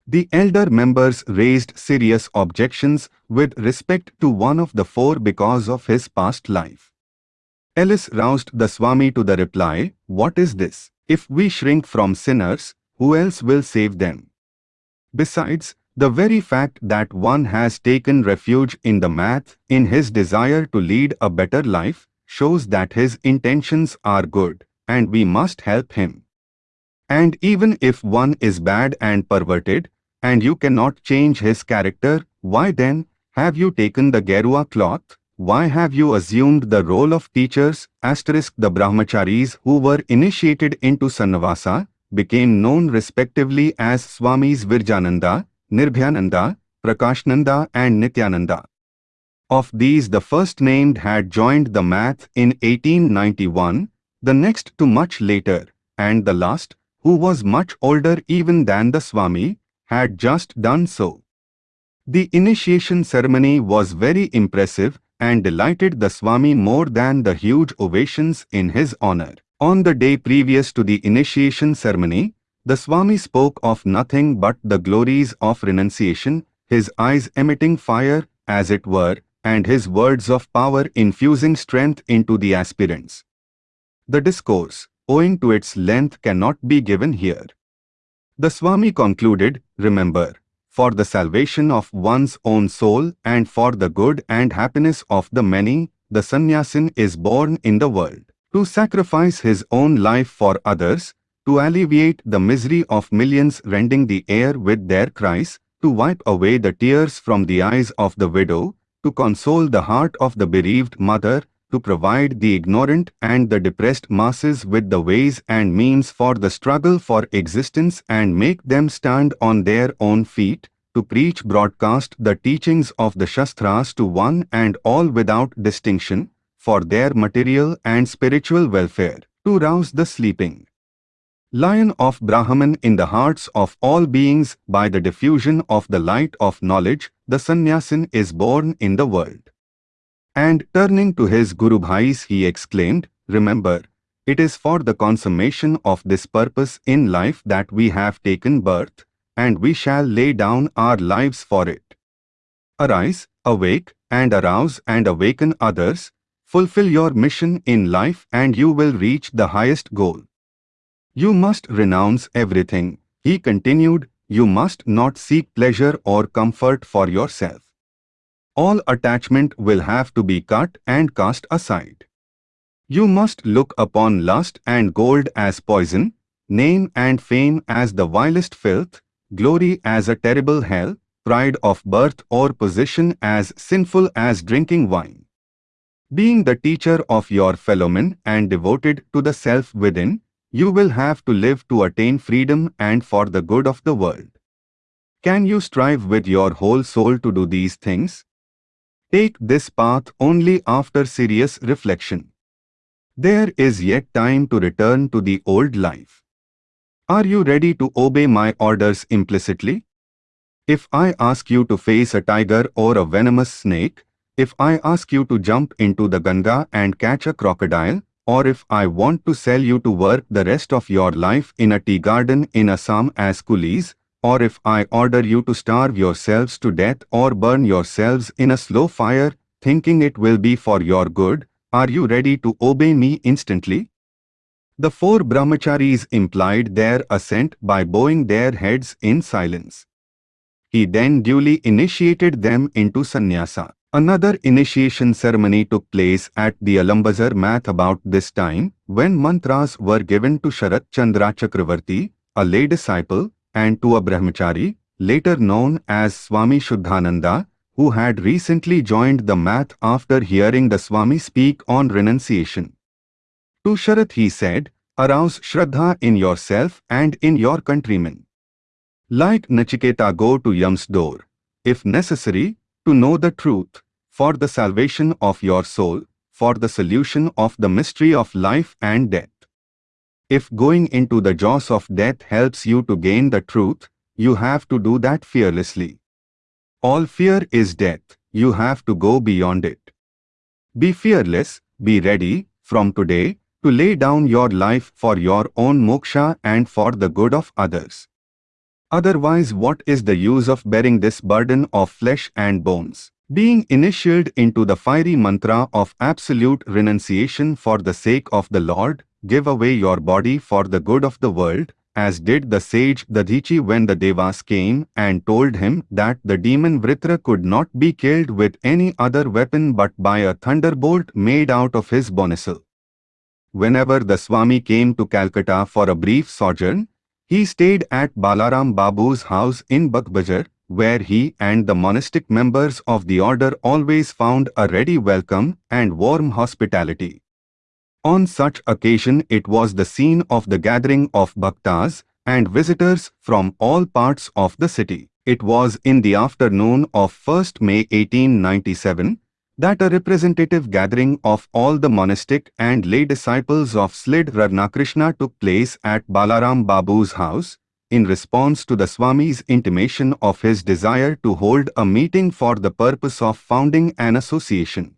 The elder members raised serious objections with respect to one of the four because of his past life. Ellis roused the Swami to the reply, What is this? If we shrink from sinners, who else will save them? Besides, the very fact that one has taken refuge in the math in his desire to lead a better life shows that his intentions are good and we must help him. And even if one is bad and perverted, and you cannot change his character, why then have you taken the Gerua cloth? Why have you assumed the role of teachers? Asterisk the brahmacharis who were initiated into Sannyasa became known respectively as Swamis Virajananda, Nirbhayananda, Prakashananda and Nityananda. Of these the first named had joined the math in 1891, the next to much later, and the last, who was much older even than the Swami, had just done so. The initiation ceremony was very impressive and delighted the Swami more than the huge ovations in his honor. On the day previous to the initiation ceremony, the Swami spoke of nothing but the glories of renunciation, his eyes emitting fire, as it were, and his words of power infusing strength into the aspirants. The discourse, owing to its length cannot be given here. The Swami concluded, remember, for the salvation of one's own soul and for the good and happiness of the many, the sannyasin is born in the world. To sacrifice his own life for others, to alleviate the misery of millions rending the air with their cries, to wipe away the tears from the eyes of the widow, to console the heart of the bereaved mother, to provide the ignorant and the depressed masses with the ways and means for the struggle for existence and make them stand on their own feet, to preach broadcast the teachings of the Shastras to one and all without distinction, for their material and spiritual welfare, to rouse the sleeping lion of Brahman in the hearts of all beings by the diffusion of the light of knowledge, the sannyasin is born in the world. And turning to his Guru Bhais he exclaimed, Remember, it is for the consummation of this purpose in life that we have taken birth, and we shall lay down our lives for it. Arise, awake, and arouse and awaken others, fulfill your mission in life and you will reach the highest goal. You must renounce everything. He continued, you must not seek pleasure or comfort for yourself. All attachment will have to be cut and cast aside. You must look upon lust and gold as poison, name and fame as the vilest filth, glory as a terrible hell, pride of birth or position as sinful as drinking wine. Being the teacher of your fellowmen and devoted to the self within, you will have to live to attain freedom and for the good of the world. Can you strive with your whole soul to do these things? Take this path only after serious reflection. There is yet time to return to the old life. Are you ready to obey my orders implicitly? If I ask you to face a tiger or a venomous snake, if I ask you to jump into the Ganga and catch a crocodile, or if I want to sell you to work the rest of your life in a tea garden in Assam as coolies, or if I order you to starve yourselves to death or burn yourselves in a slow fire, thinking it will be for your good, are you ready to obey me instantly? The four brahmacharis implied their assent by bowing their heads in silence. He then duly initiated them into sannyasa. Another initiation ceremony took place at the Alambazar math about this time, when mantras were given to Sharat Chandra Chakravarti, a lay disciple, and to a brahmachari, later known as Swami Shuddhananda, who had recently joined the math after hearing the Swami speak on renunciation. To Sharath he said, arouse Shraddha in yourself and in your countrymen. Like Nachiketa go to Yam's door, if necessary, to know the truth, for the salvation of your soul, for the solution of the mystery of life and death. If going into the jaws of death helps you to gain the truth, you have to do that fearlessly. All fear is death, you have to go beyond it. Be fearless, be ready, from today, to lay down your life for your own moksha and for the good of others. Otherwise what is the use of bearing this burden of flesh and bones? Being initiated into the fiery mantra of absolute renunciation for the sake of the Lord, give away your body for the good of the world, as did the sage Dadichi when the Devas came and told him that the demon Vritra could not be killed with any other weapon but by a thunderbolt made out of his bonisal. Whenever the Swami came to Calcutta for a brief sojourn, he stayed at Balaram Babu's house in Baghbazar, where he and the monastic members of the order always found a ready welcome and warm hospitality. On such occasion it was the scene of the gathering of bhaktas and visitors from all parts of the city. It was in the afternoon of 1st May 1897 that a representative gathering of all the monastic and lay disciples of Sri Ramakrishna took place at Balaram Babu's house, in response to the Swami's intimation of his desire to hold a meeting for the purpose of founding an association.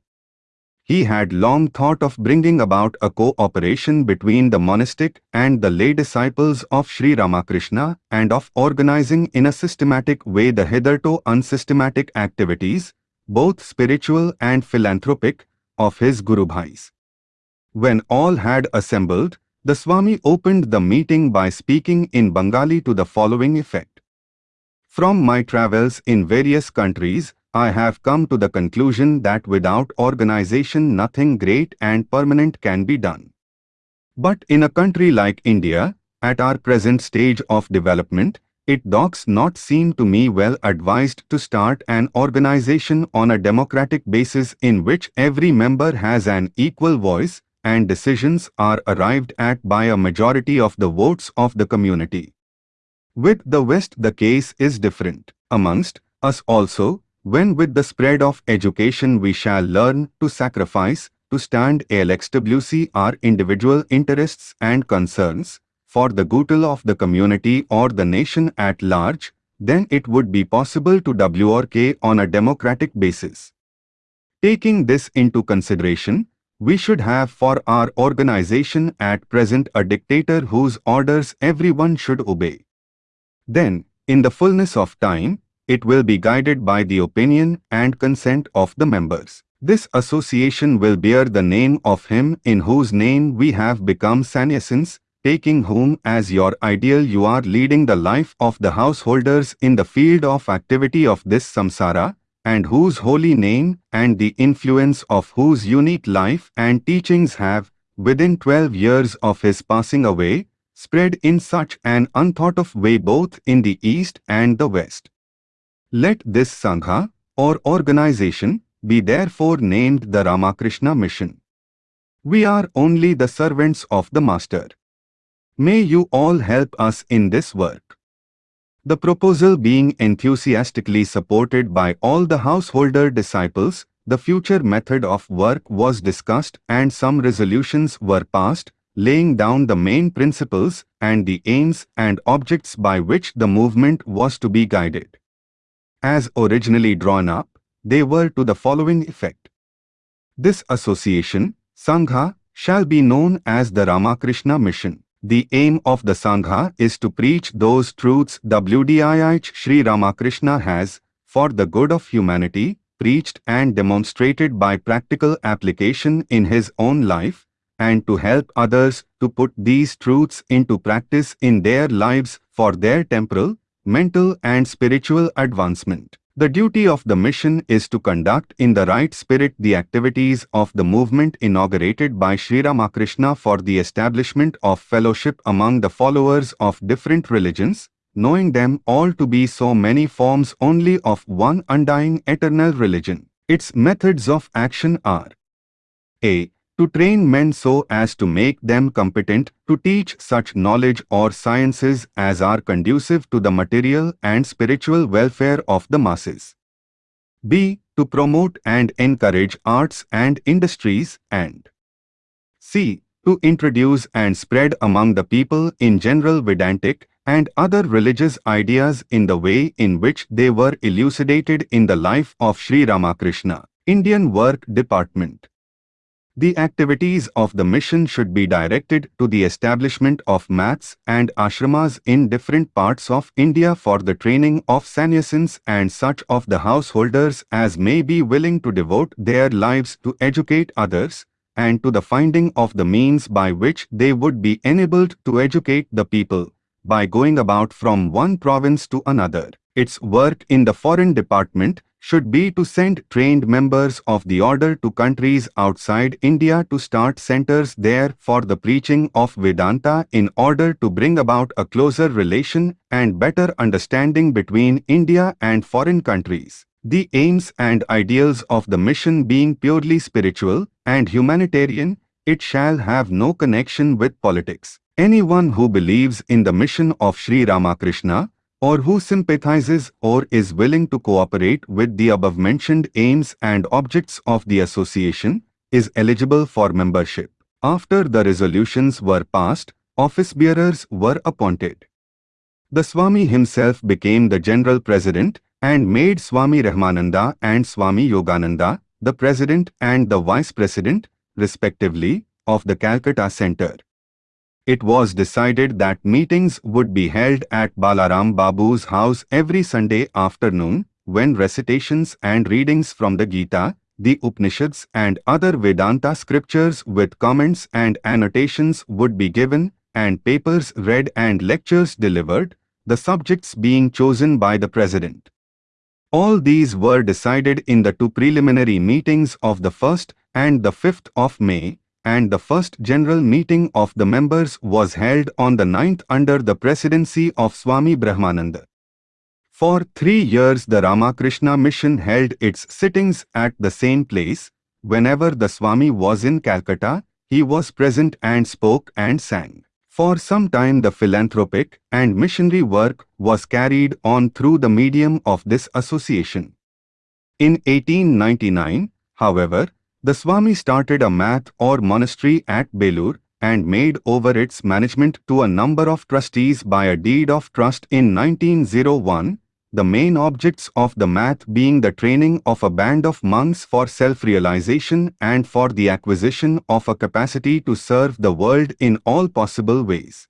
He had long thought of bringing about a cooperation between the monastic and the lay disciples of Sri Ramakrishna and of organizing in a systematic way the hitherto unsystematic activities, both spiritual and philanthropic, of his Guru Bhais. When all had assembled, the Swami opened the meeting by speaking in Bengali to the following effect. From my travels in various countries, I have come to the conclusion that without organization nothing great and permanent can be done. But in a country like India, at our present stage of development, it does not seem to me well advised to start an organization on a democratic basis in which every member has an equal voice and decisions are arrived at by a majority of the votes of the community. With the West the case is different. Amongst us also, when with the spread of education we shall learn to sacrifice, to stand LXWC our individual interests and concerns, for the goodwill of the community or the nation at large, then it would be possible to work on a democratic basis. Taking this into consideration, we should have for our organization at present a dictator whose orders everyone should obey. Then, in the fullness of time, it will be guided by the opinion and consent of the members. This association will bear the name of him in whose name we have become sannyasins, taking whom as your ideal you are leading the life of the householders in the field of activity of this samsara, and whose holy name and the influence of whose unique life and teachings have, within 12 years of his passing away, spread in such an unthought of way both in the East and the West. Let this Sangha, or organization, be therefore named the Ramakrishna Mission. We are only the servants of the Master. May you all help us in this work. The proposal being enthusiastically supported by all the householder disciples, the future method of work was discussed and some resolutions were passed, laying down the main principles and the aims and objects by which the movement was to be guided as originally drawn up, they were to the following effect. This association, Sangha, shall be known as the Ramakrishna Mission. The aim of the Sangha is to preach those truths WDIH Sri Ramakrishna has, for the good of humanity, preached and demonstrated by practical application in his own life, and to help others to put these truths into practice in their lives for their temporal, mental and spiritual advancement. The duty of the mission is to conduct in the right spirit the activities of the movement inaugurated by Sri Ramakrishna for the establishment of fellowship among the followers of different religions, knowing them all to be so many forms only of one undying eternal religion. Its methods of action are a. To train men so as to make them competent to teach such knowledge or sciences as are conducive to the material and spiritual welfare of the masses. B. To promote and encourage arts and industries and c. To introduce and spread among the people in general Vedantic and other religious ideas in the way in which they were elucidated in the life of Sri Ramakrishna. Indian Work Department the activities of the mission should be directed to the establishment of maths and ashramas in different parts of India for the training of sannyasins and such of the householders as may be willing to devote their lives to educate others, and to the finding of the means by which they would be enabled to educate the people, by going about from one province to another. Its work in the foreign department should be to send trained members of the order to countries outside India to start centers there for the preaching of Vedanta in order to bring about a closer relation and better understanding between India and foreign countries. The aims and ideals of the mission being purely spiritual and humanitarian, it shall have no connection with politics. Anyone who believes in the mission of Sri Ramakrishna or who sympathizes or is willing to cooperate with the above-mentioned aims and objects of the association is eligible for membership. After the resolutions were passed, office bearers were appointed. The Swami himself became the general president and made Swami Brahmananda and Swami Yogananda the president and the vice president, respectively, of the Calcutta Center it was decided that meetings would be held at Balaram Babu's house every Sunday afternoon, when recitations and readings from the Gita, the Upanishads and other Vedanta scriptures with comments and annotations would be given, and papers read and lectures delivered, the subjects being chosen by the President. All these were decided in the two preliminary meetings of the 1st and the 5th of May, and the first general meeting of the members was held on the 9th under the presidency of Swami Brahmananda. For three years the Ramakrishna Mission held its sittings at the same place. Whenever the Swami was in Calcutta, he was present and spoke and sang. For some time the philanthropic and missionary work was carried on through the medium of this association. In 1899, however, the Swami started a math or monastery at Belur and made over its management to a number of trustees by a deed of trust in 1901, the main objects of the math being the training of a band of monks for self-realization and for the acquisition of a capacity to serve the world in all possible ways.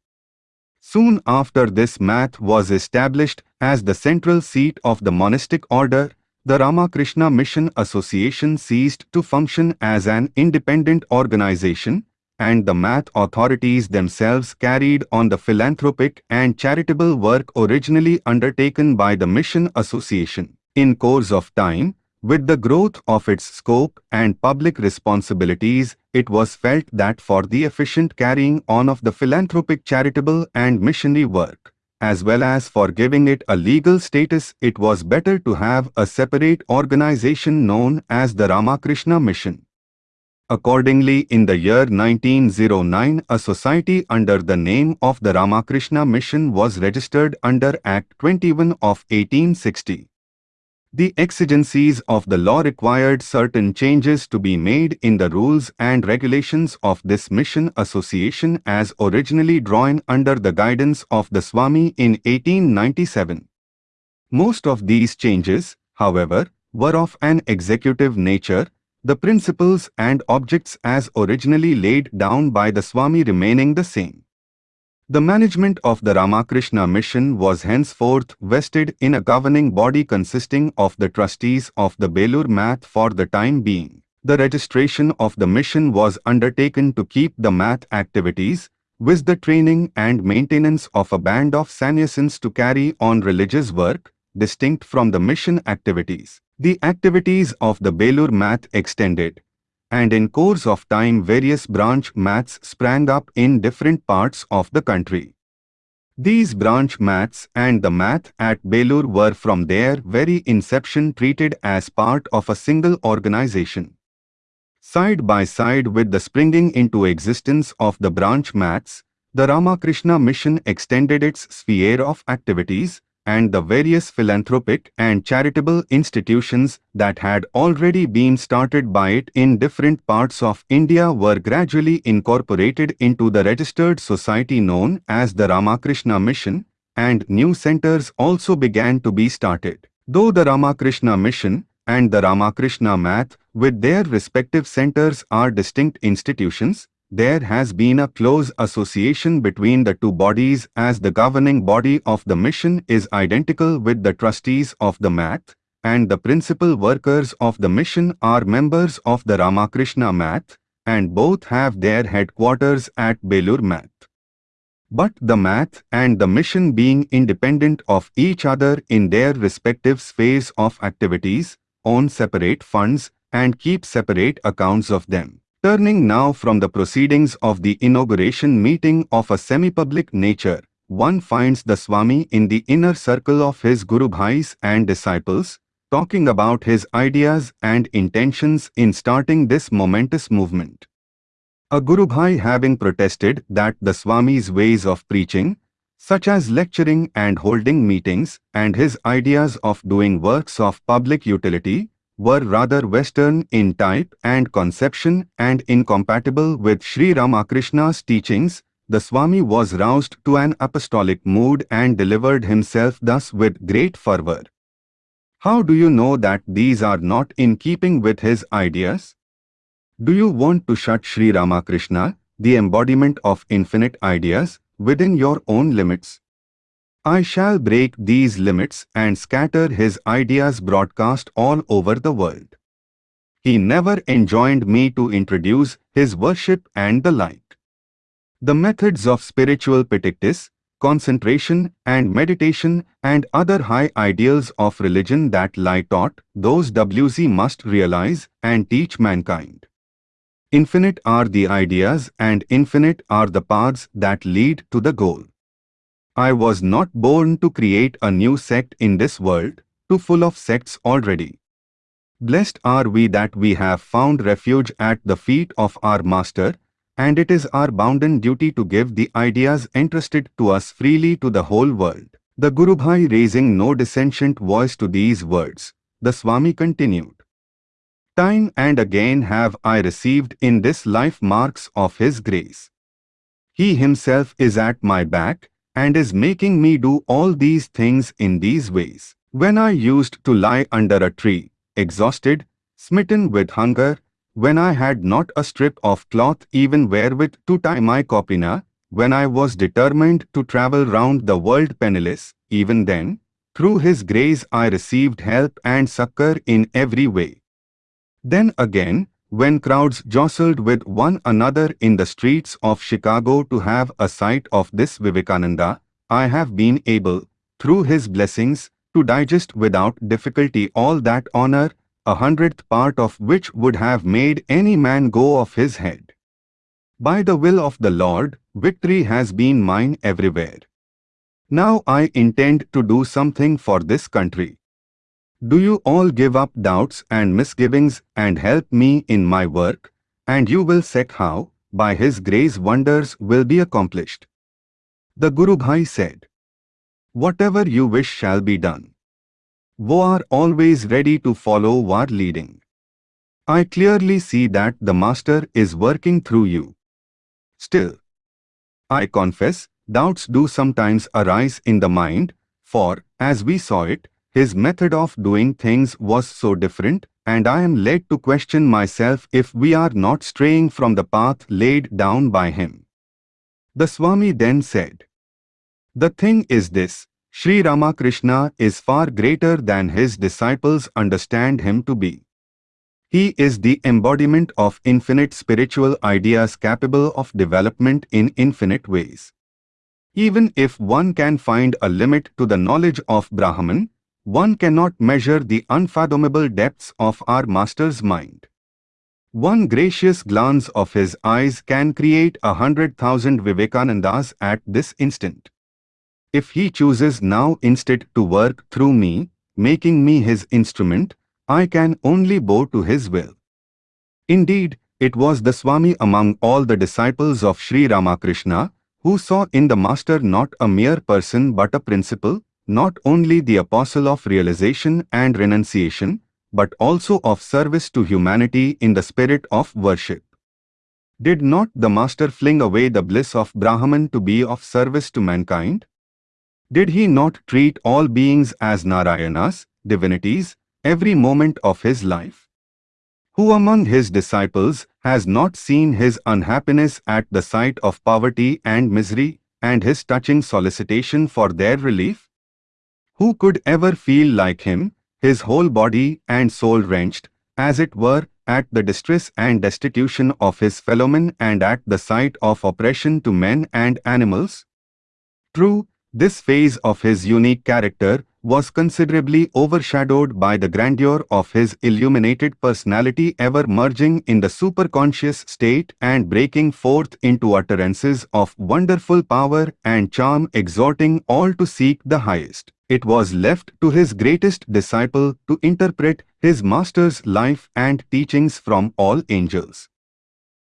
Soon after this math was established as the central seat of the monastic order the Ramakrishna Mission Association ceased to function as an independent organization, and the math authorities themselves carried on the philanthropic and charitable work originally undertaken by the Mission Association. In course of time, with the growth of its scope and public responsibilities, it was felt that for the efficient carrying on of the philanthropic charitable and missionary work, as well as for giving it a legal status, it was better to have a separate organization known as the Ramakrishna Mission. Accordingly, in the year 1909, a society under the name of the Ramakrishna Mission was registered under Act 21 of 1860. The exigencies of the law required certain changes to be made in the rules and regulations of this mission association as originally drawn under the guidance of the Swami in 1897. Most of these changes, however, were of an executive nature, the principles and objects as originally laid down by the Swami remaining the same. The management of the Ramakrishna Mission was henceforth vested in a governing body consisting of the trustees of the Belur Math for the time being. The registration of the mission was undertaken to keep the math activities, with the training and maintenance of a band of sannyasins to carry on religious work, distinct from the mission activities. The activities of the Belur Math extended, and in course of time various branch maths sprang up in different parts of the country. These branch maths and the math at Belur were from their very inception treated as part of a single organization. Side by side with the springing into existence of the branch maths, the Ramakrishna Mission extended its sphere of activities, and the various philanthropic and charitable institutions that had already been started by it in different parts of India were gradually incorporated into the registered society known as the Ramakrishna Mission, and new centers also began to be started. Though the Ramakrishna Mission and the Ramakrishna Math with their respective centers are distinct institutions, there has been a close association between the two bodies as the governing body of the mission is identical with the trustees of the Math, and the principal workers of the mission are members of the Ramakrishna Math, and both have their headquarters at Belur Math. But the Math and the mission being independent of each other in their respective spheres of activities, own separate funds and keep separate accounts of them. Turning now from the proceedings of the inauguration meeting of a semi-public nature, one finds the Swami in the inner circle of his Guru Bhais and disciples, talking about his ideas and intentions in starting this momentous movement. A Guru Bhai having protested that the Swami's ways of preaching, such as lecturing and holding meetings, and his ideas of doing works of public utility, were rather Western in type and conception and incompatible with Sri Ramakrishna's teachings, the Swami was roused to an apostolic mood and delivered himself thus with great fervor. How do you know that these are not in keeping with his ideas? Do you want to shut Sri Ramakrishna, the embodiment of infinite ideas, within your own limits? I shall break these limits and scatter his ideas broadcast all over the world. He never enjoined me to introduce his worship and the like. The methods of spiritual practice, concentration and meditation and other high ideals of religion that lie taught, those WZ must realize and teach mankind. Infinite are the ideas and infinite are the paths that lead to the goal. I was not born to create a new sect in this world, too full of sects already. Blessed are we that we have found refuge at the feet of our Master, and it is our bounden duty to give the ideas entrusted to us freely to the whole world. The Guru Bhai raising no dissentient voice to these words, the Swami continued. Time and again have I received in this life marks of His grace. He Himself is at my back, and is making me do all these things in these ways. When I used to lie under a tree, exhausted, smitten with hunger, when I had not a strip of cloth even wherewith to tie my kopina, when I was determined to travel round the world penniless, even then, through His grace I received help and succor in every way. Then again, when crowds jostled with one another in the streets of Chicago to have a sight of this Vivekananda, I have been able, through his blessings, to digest without difficulty all that honor, a hundredth part of which would have made any man go off his head. By the will of the Lord, victory has been mine everywhere. Now I intend to do something for this country. Do you all give up doubts and misgivings and help me in my work, and you will see how, by His grace wonders will be accomplished. The Guru Bhai said, Whatever you wish shall be done. We are always ready to follow our leading. I clearly see that the Master is working through you. Still, I confess, doubts do sometimes arise in the mind, for, as we saw it, his method of doing things was so different, and I am led to question myself if we are not straying from the path laid down by him. The Swami then said, The thing is this, Sri Ramakrishna is far greater than his disciples understand him to be. He is the embodiment of infinite spiritual ideas capable of development in infinite ways. Even if one can find a limit to the knowledge of Brahman, one cannot measure the unfathomable depths of our Master's mind. One gracious glance of his eyes can create a hundred thousand Vivekanandas at this instant. if he chooses now instead to work through me, making me his instrument, I can only bow to his will. Indeed, it was the Swami among all the disciples of Sri Ramakrishna who saw in the Master not a mere person but a principle, not only the apostle of realization and renunciation, but also of service to humanity in the spirit of worship. Did not the Master fling away the bliss of Brahman to be of service to mankind? Did he not treat all beings as Narayanas, divinities, every moment of his life? Who among his disciples has not seen his unhappiness at the sight of poverty and misery, and his touching solicitation for their relief? Who could ever feel like him, his whole body and soul wrenched, as it were, at the distress and destitution of his fellowmen and at the sight of oppression to men and animals? True, this phase of his unique character was considerably overshadowed by the grandeur of his illuminated personality ever merging in the superconscious state and breaking forth into utterances of wonderful power and charm exhorting all to seek the highest. It was left to his greatest disciple to interpret his master's life and teachings from all angels.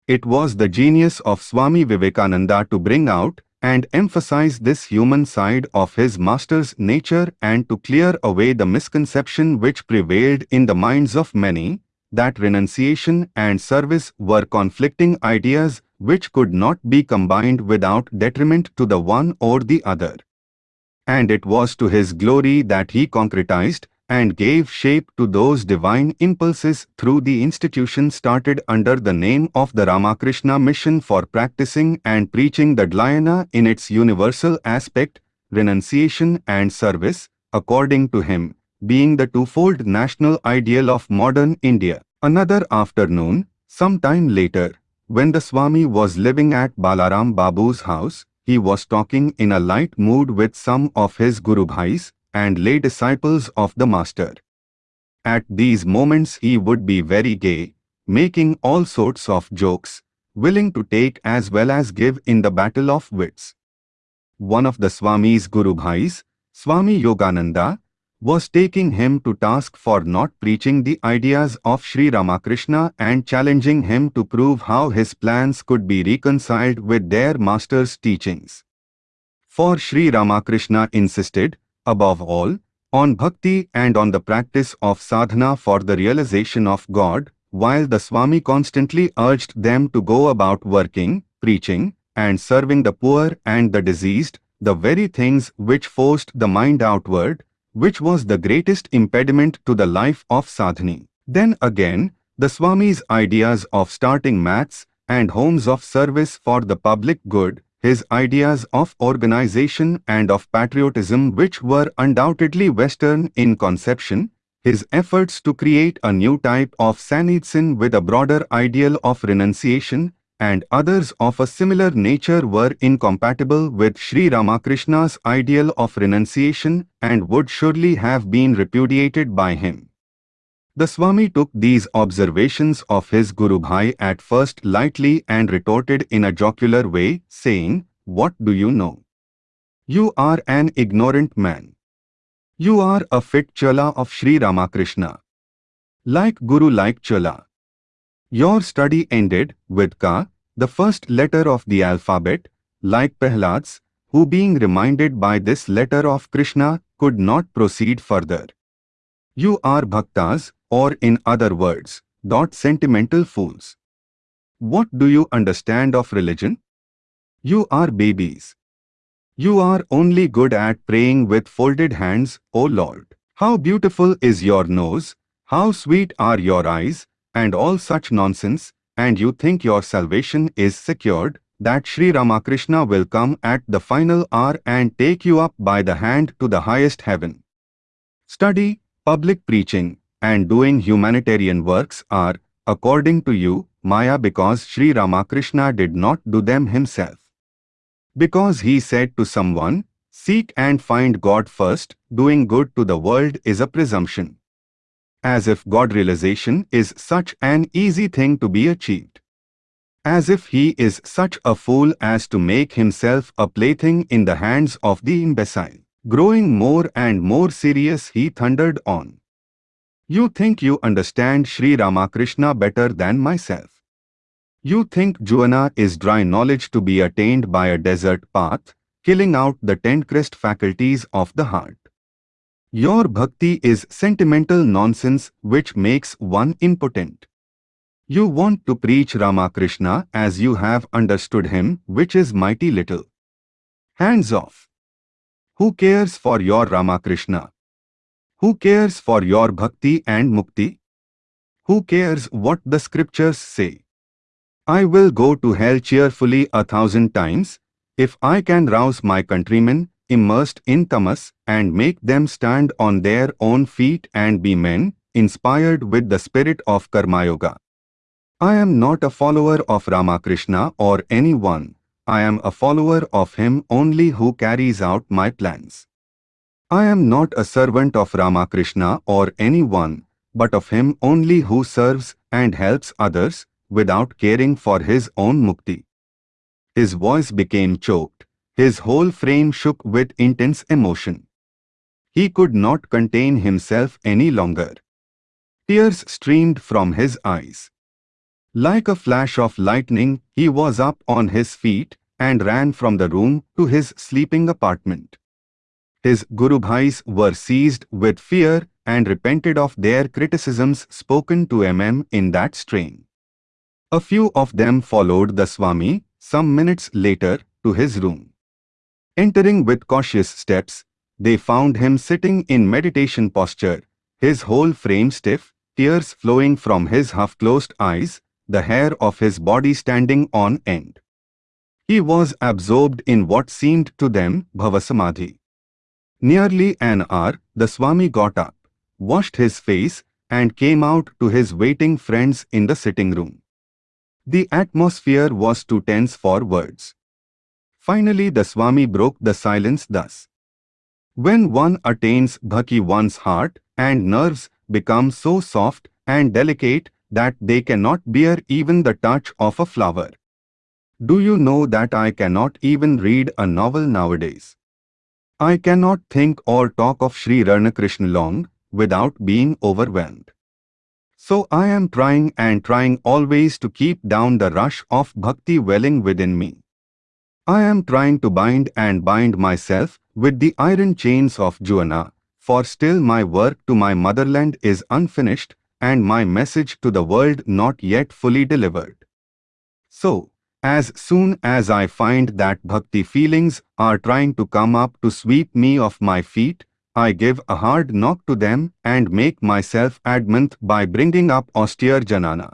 It was the genius of Swami Vivekananda to bring out and emphasize this human side of his master's nature and to clear away the misconception which prevailed in the minds of many, that renunciation and service were conflicting ideas which could not be combined without detriment to the one or the other. And it was to his glory that he concretized and gave shape to those divine impulses through the institution started under the name of the Ramakrishna Mission for practicing and preaching the Dhyana in its universal aspect, renunciation and service, according to him, being the twofold national ideal of modern India. Another afternoon, some time later, when the Swami was living at Balaram Babu's house, he was talking in a light mood with some of his Guru Bhais, and lay disciples of the Master. At these moments he would be very gay, making all sorts of jokes, willing to take as well as give in the battle of wits. One of the Swami's Guru Bhais, Swami Yogananda, was taking him to task for not preaching the ideas of Sri Ramakrishna and challenging him to prove how his plans could be reconciled with their master's teachings. For Sri Ramakrishna insisted above all, on bhakti and on the practice of sadhana for the realization of God, while the Swami constantly urged them to go about working, preaching, and serving the poor and the diseased, the very things which forced the mind outward, which was the greatest impediment to the life of sadhana. Then again, the Swami's ideas of starting maths and homes of service for the public good, his ideas of organization and of patriotism which were undoubtedly Western in conception, his efforts to create a new type of Sannyasin with a broader ideal of renunciation, and others of a similar nature were incompatible with Sri Ramakrishna's ideal of renunciation and would surely have been repudiated by him. The Swami took these observations of his Guru Bhai at first lightly and retorted in a jocular way, saying, What do you know? You are an ignorant man. You are a fit Chela of Sri Ramakrishna. Like Guru like Chela. Your study ended with Ka, the first letter of the alphabet, like Prahlad's, who being reminded by this letter of Krishna could not proceed further. You are bhaktas, or in other words, not sentimental fools. What do you understand of religion? You are babies. You are only good at praying with folded hands, O Lord. How beautiful is your nose, how sweet are your eyes, and all such nonsense, and you think your salvation is secured, that Sri Ramakrishna will come at the final hour and take you up by the hand to the highest heaven. Study, public preaching, and doing humanitarian works are, according to you, Maya because Sri Ramakrishna did not do them himself. Because he said to someone, Seek and find God first, doing good to the world is a presumption. As if God realization is such an easy thing to be achieved. as if he is such a fool as to make himself a plaything in the hands of the imbecile. Growing more and more serious he thundered on. You think you understand Sri Ramakrishna better than myself. You think jnana is dry knowledge to be attained by a desert path, killing out the ten-crest faculties of the heart. Your bhakti is sentimental nonsense which makes one impotent. You want to preach Ramakrishna as you have understood him, which is mighty little. Hands off. Who cares for your Ramakrishna? Who cares for your bhakti and mukti? Who cares what the scriptures say? I will go to hell cheerfully a thousand times, if I can rouse my countrymen, immersed in tamas, and make them stand on their own feet and be men, inspired with the spirit of Karma Yoga. I am not a follower of Ramakrishna or anyone, I am a follower of him only who carries out my plans. I am not a servant of Ramakrishna or anyone, but of him only who serves and helps others, without caring for his own mukti. His voice became choked, his whole frame shook with intense emotion. He could not contain himself any longer. Tears streamed from his eyes. Like a flash of lightning, he was up on his feet and ran from the room to his sleeping apartment. His Guru Bhais were seized with fear and repented of their criticisms spoken to MM in that strain. A few of them followed the Swami, some minutes later, to his room. Entering with cautious steps, they found him sitting in meditation posture, his whole frame stiff, tears flowing from his half-closed eyes, the hair of his body standing on end. He was absorbed in what seemed to them Bhavasamadhi. Nearly an hour, the Swami got up, washed his face, and came out to his waiting friends in the sitting room. The atmosphere was too tense for words. Finally the Swami broke the silence thus. When one attains bhakti one's heart and nerves become so soft and delicate that they cannot bear even the touch of a flower. Do you know that I cannot even read a novel nowadays? I cannot think or talk of Sri Ramakrishna long without being overwhelmed. So I am trying and trying always to keep down the rush of bhakti welling within me. I am trying to bind and bind myself with the iron chains of jnana, for still my work to my motherland is unfinished and my message to the world not yet fully delivered. So, as soon as I find that bhakti feelings are trying to come up to sweep me off my feet, I give a hard knock to them and make myself adamant by bringing up austere jnana.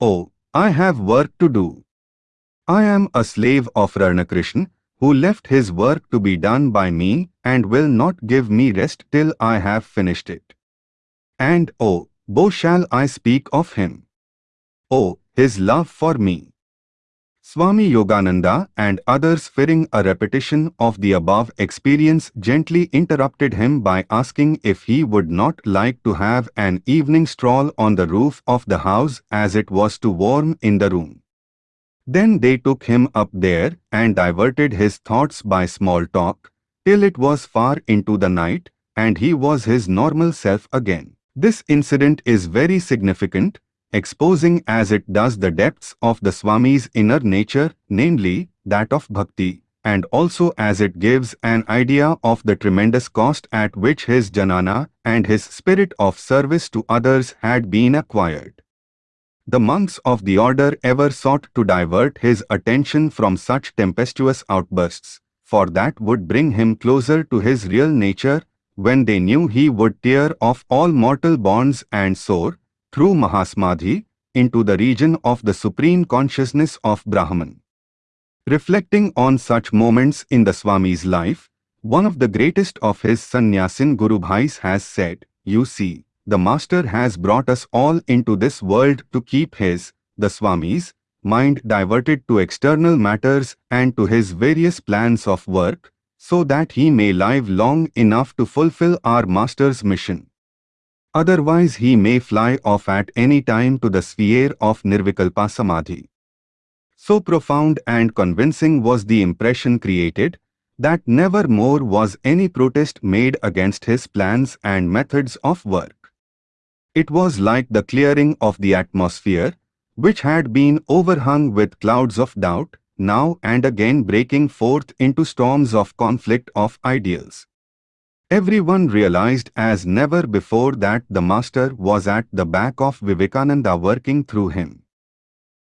Oh, I have work to do. I am a slave of Ramakrishna, who left his work to be done by me and will not give me rest till I have finished it. And oh, bo shall I speak of him. Oh, his love for me. Swami Yogananda and others fearing a repetition of the above experience gently interrupted him by asking if he would not like to have an evening stroll on the roof of the house as it was too warm in the room. Then they took him up there and diverted his thoughts by small talk, till it was far into the night, and he was his normal self again. This incident is very significant exposing as it does the depths of the Swami's inner nature, namely, that of bhakti, and also as it gives an idea of the tremendous cost at which his jnana and his spirit of service to others had been acquired. The monks of the order ever sought to divert his attention from such tempestuous outbursts, for that would bring him closer to his real nature, when they knew he would tear off all mortal bonds and soar, through Mahasamadhi into the region of the supreme consciousness of Brahman. Reflecting on such moments in the Swami's life, one of the greatest of his sannyasin Guru Bhais has said, You see, the Master has brought us all into this world to keep his, the Swami's, mind diverted to external matters and to his various plans of work, so that he may live long enough to fulfill our Master's mission. Otherwise he may fly off at any time to the sphere of Nirvikalpa Samadhi. So profound and convincing was the impression created, that never more was any protest made against his plans and methods of work. It was like the clearing of the atmosphere, which had been overhung with clouds of doubt, now and again breaking forth into storms of conflict of ideals. Everyone realized as never before that the Master was at the back of Vivekananda working through him.